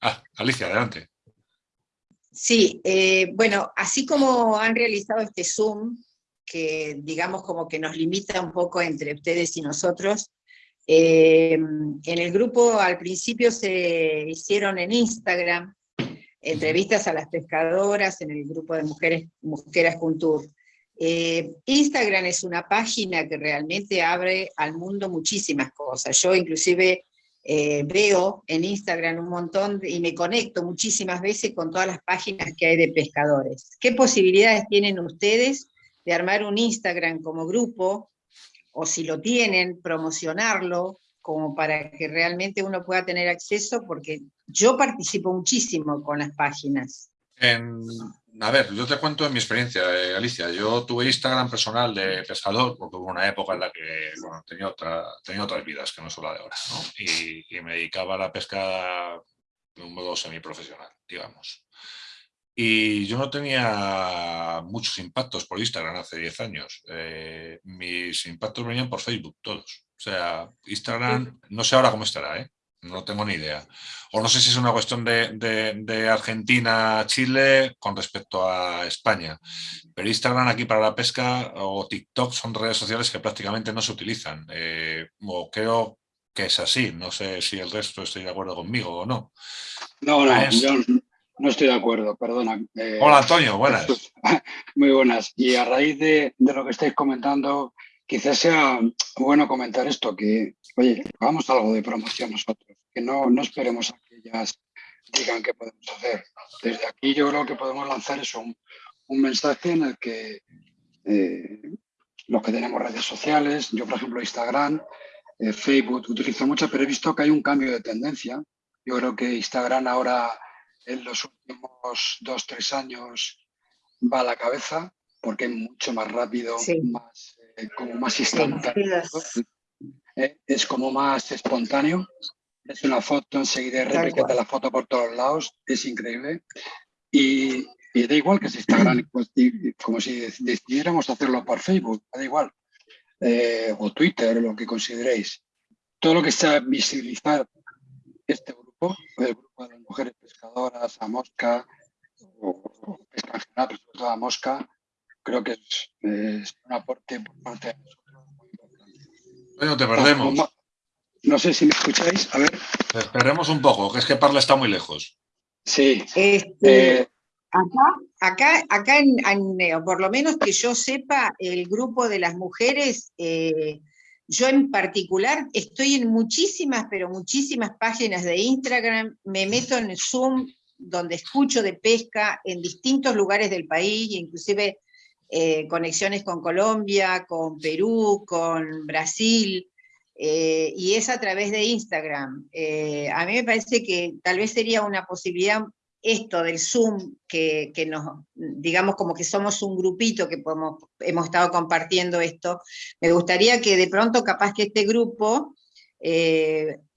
ah, Alicia, adelante. Sí, eh, bueno, así como han realizado este Zoom, que digamos como que nos limita un poco entre ustedes y nosotros, eh, en el grupo al principio se hicieron en Instagram entrevistas a las pescadoras en el grupo de Mujeres, Mujeres Tour. Instagram es una página que realmente abre al mundo muchísimas cosas. Yo inclusive eh, veo en Instagram un montón y me conecto muchísimas veces con todas las páginas que hay de pescadores. ¿Qué posibilidades tienen ustedes de armar un Instagram como grupo, o si lo tienen, promocionarlo, como para que realmente uno pueda tener acceso, porque yo participo muchísimo con las páginas. A ver, yo te cuento en mi experiencia, eh, Alicia. Yo tuve Instagram personal de pescador, porque hubo una época en la que bueno, tenía, otra, tenía otras vidas que no solo la de ahora, ¿no? y, y, me dedicaba a la pesca de un modo semiprofesional, digamos. Y yo no tenía muchos impactos por Instagram hace 10 años. Eh, mis impactos venían por Facebook, todos. O sea, Instagram, no sé ahora cómo estará, ¿eh? No tengo ni idea. O no sé si es una cuestión de, Argentina, Chile con respecto a España. Pero Instagram aquí para la pesca o TikTok son redes sociales que prácticamente no se utilizan. Eh, o creo que es así. No sé si el resto estoy de acuerdo conmigo o no. No, no, yo no estoy de acuerdo, perdona. Eh, Hola Antonio, buenas. [laughs] Muy buenas. Y a raíz de, de lo que estáis comentando, quizás sea bueno comentar esto, que, oye, hagamos algo de promoción nosotros, que no, no esperemos a que ellas digan qué podemos hacer. Desde aquí yo creo que podemos lanzar eso, un, un mensaje en el que eh, los que tenemos redes sociales, yo por ejemplo Instagram, eh, Facebook utilizo mucho, pero he visto que hay un cambio de tendencia. Yo creo que Instagram ahora en los últimos dos, tres años va a la cabeza porque es mucho más rápido, más como más instantáneo. Eh, es como más espontáneo. Es una foto, enseguida replica la foto por todos lados, es increíble. Y, da igual que se Instagram, pues, como si decidiéramos hacerlo por Facebook, da igual. Eh, o Twitter, lo que consideréis. Todo lo que sea visibilizar este grupo, el grupo de las mujeres pescadoras, a mosca, o, pesca en general, sobre todo a mosca, creo que es, un aporte por parte de nosotros. Bueno, te perdemos. No sé si me escucháis, a ver. Esperemos un poco, que es que Parla está muy lejos. Sí. Este, eh, acá, acá, en, en, por lo menos que yo sepa, el grupo de las mujeres, eh, yo en particular estoy en muchísimas, pero muchísimas páginas de Instagram, me meto en Zoom, donde escucho de pesca en distintos lugares del país, inclusive eh, conexiones con Colombia, con Perú, con Brasil, eh, y es a través de Instagram. Eh, a mí me parece que tal vez sería una posibilidad esto del Zoom, que, nos, digamos como que somos un grupito que podemos, hemos estado compartiendo esto, me gustaría que de pronto capaz que este grupo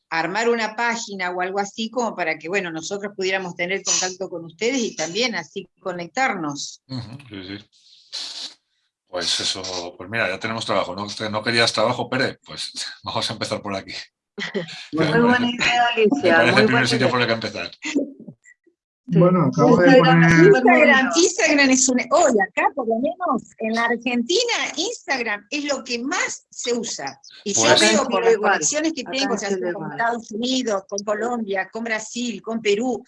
armar una página o algo así como para que, bueno, nosotros pudiéramos tener contacto con ustedes y también así conectarnos. sí, sí. Pues eso, pues mira, ya tenemos trabajo. ¿No, no querías trabajo, Pérez? Pues [laughs] vamos a empezar por aquí. [laughs] Muy buena idea, Alicia. Me parece muy el primer sitio idea. por el que empezar. Bueno, acabo de Instagram, poner... Instagram, Instagram es un... Hoy acá, por lo menos, en la Argentina, Instagram es lo que más se usa. Y Pues- yo veo por las igual, conexiones que acá tengo, en ya sea con. Estados Unidos, con Colombia, con Brasil, con Perú,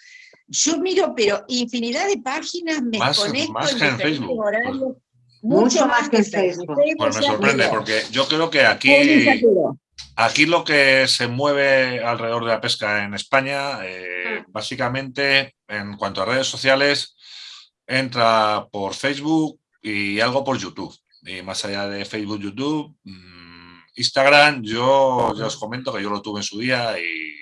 yo miro, pero infinidad de páginas, me Más- conecto más en que en diferentes Facebook, pues. horarios. Mucho más que Facebook. Pues me sorprende, porque yo creo que aquí, aquí lo que se mueve alrededor de la pesca en España, eh, básicamente, en cuanto a redes sociales, entra por Facebook y algo por YouTube. Y más allá de Facebook, YouTube, mm, Instagram, yo ya os comento que yo lo tuve en su día y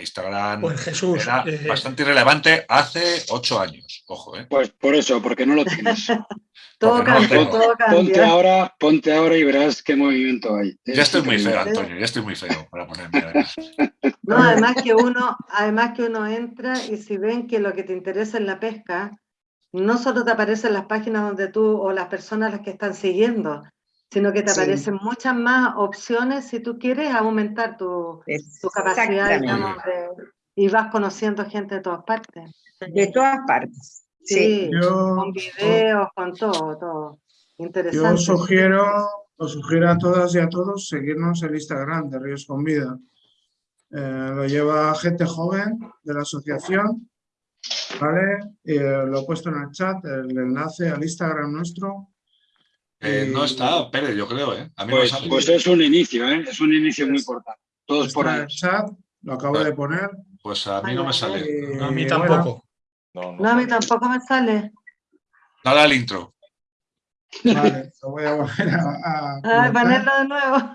Instagram Pues Jesús, era eh, bastante irrelevante hace ocho años. Ojo, ¿eh? Pues por eso, porque no lo tienes. [laughs] Todo no cambia, todo Ponte cambia. ahora, ponte ahora y verás qué movimiento hay. Ya Es estoy muy feo, Antonio, ya estoy muy feo para ponerme. además. [laughs] No, además que uno, además que uno entra y si ven que lo que te interesa es la pesca, no solo te aparecen las páginas donde tú o las personas las que están siguiendo, sino que te Sí. aparecen muchas más opciones si tú quieres aumentar tu, tu capacidad, digamos, de- y vas conociendo gente de todas partes. De todas partes. Sí. Yo- con videos, con todo, todo. Yo Interesante. os sugiero, os sugiero a todas y a todos seguirnos el Instagram de Ríos con Vida. Eh, lo lleva gente joven de la asociación, ¿vale? Y, eh, lo he puesto en el chat, el enlace al Instagram nuestro. Eh, no está, Pérez, yo creo, ¿eh? A mí Pues, no me sale. pues es un inicio, ¿eh? Es un inicio muy importante. Todos por Está en ahí. el chat, lo acabo de poner. Pues a mí no me sale. Y, a mí bueno, No, a mí tampoco me sale. Dale al intro. Vale, lo voy a volver a, a colocar. ponerlo de nuevo.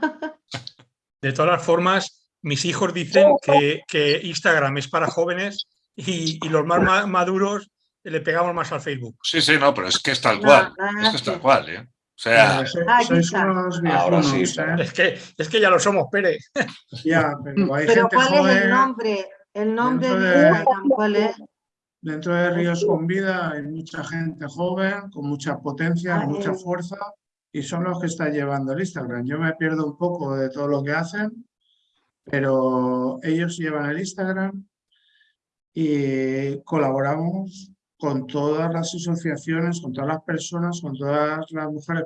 De todas las formas, mis hijos dicen que, que Instagram es para jóvenes y, y los más ma- maduros le pegamos más al Facebook. Sí, sí, no, pero es que es tal cual. no, es que es tal cual, ¿eh? O sea, Ah, sois unos Ahora sí, ¿eh? Es que, es que ya lo somos, Pérez. Ya, pero hay Pero gente ¿cuál es el nombre? El nombre de- Instagram, ¿cuál es? Dentro de Ríos con Vida hay mucha gente joven, con mucha potencia, Ah, mucha fuerza, y son los que están llevando el Instagram. Yo me pierdo un poco de todo lo que hacen, pero ellos llevan el Instagram y colaboramos con todas las asociaciones, con todas las personas, con todas las mujeres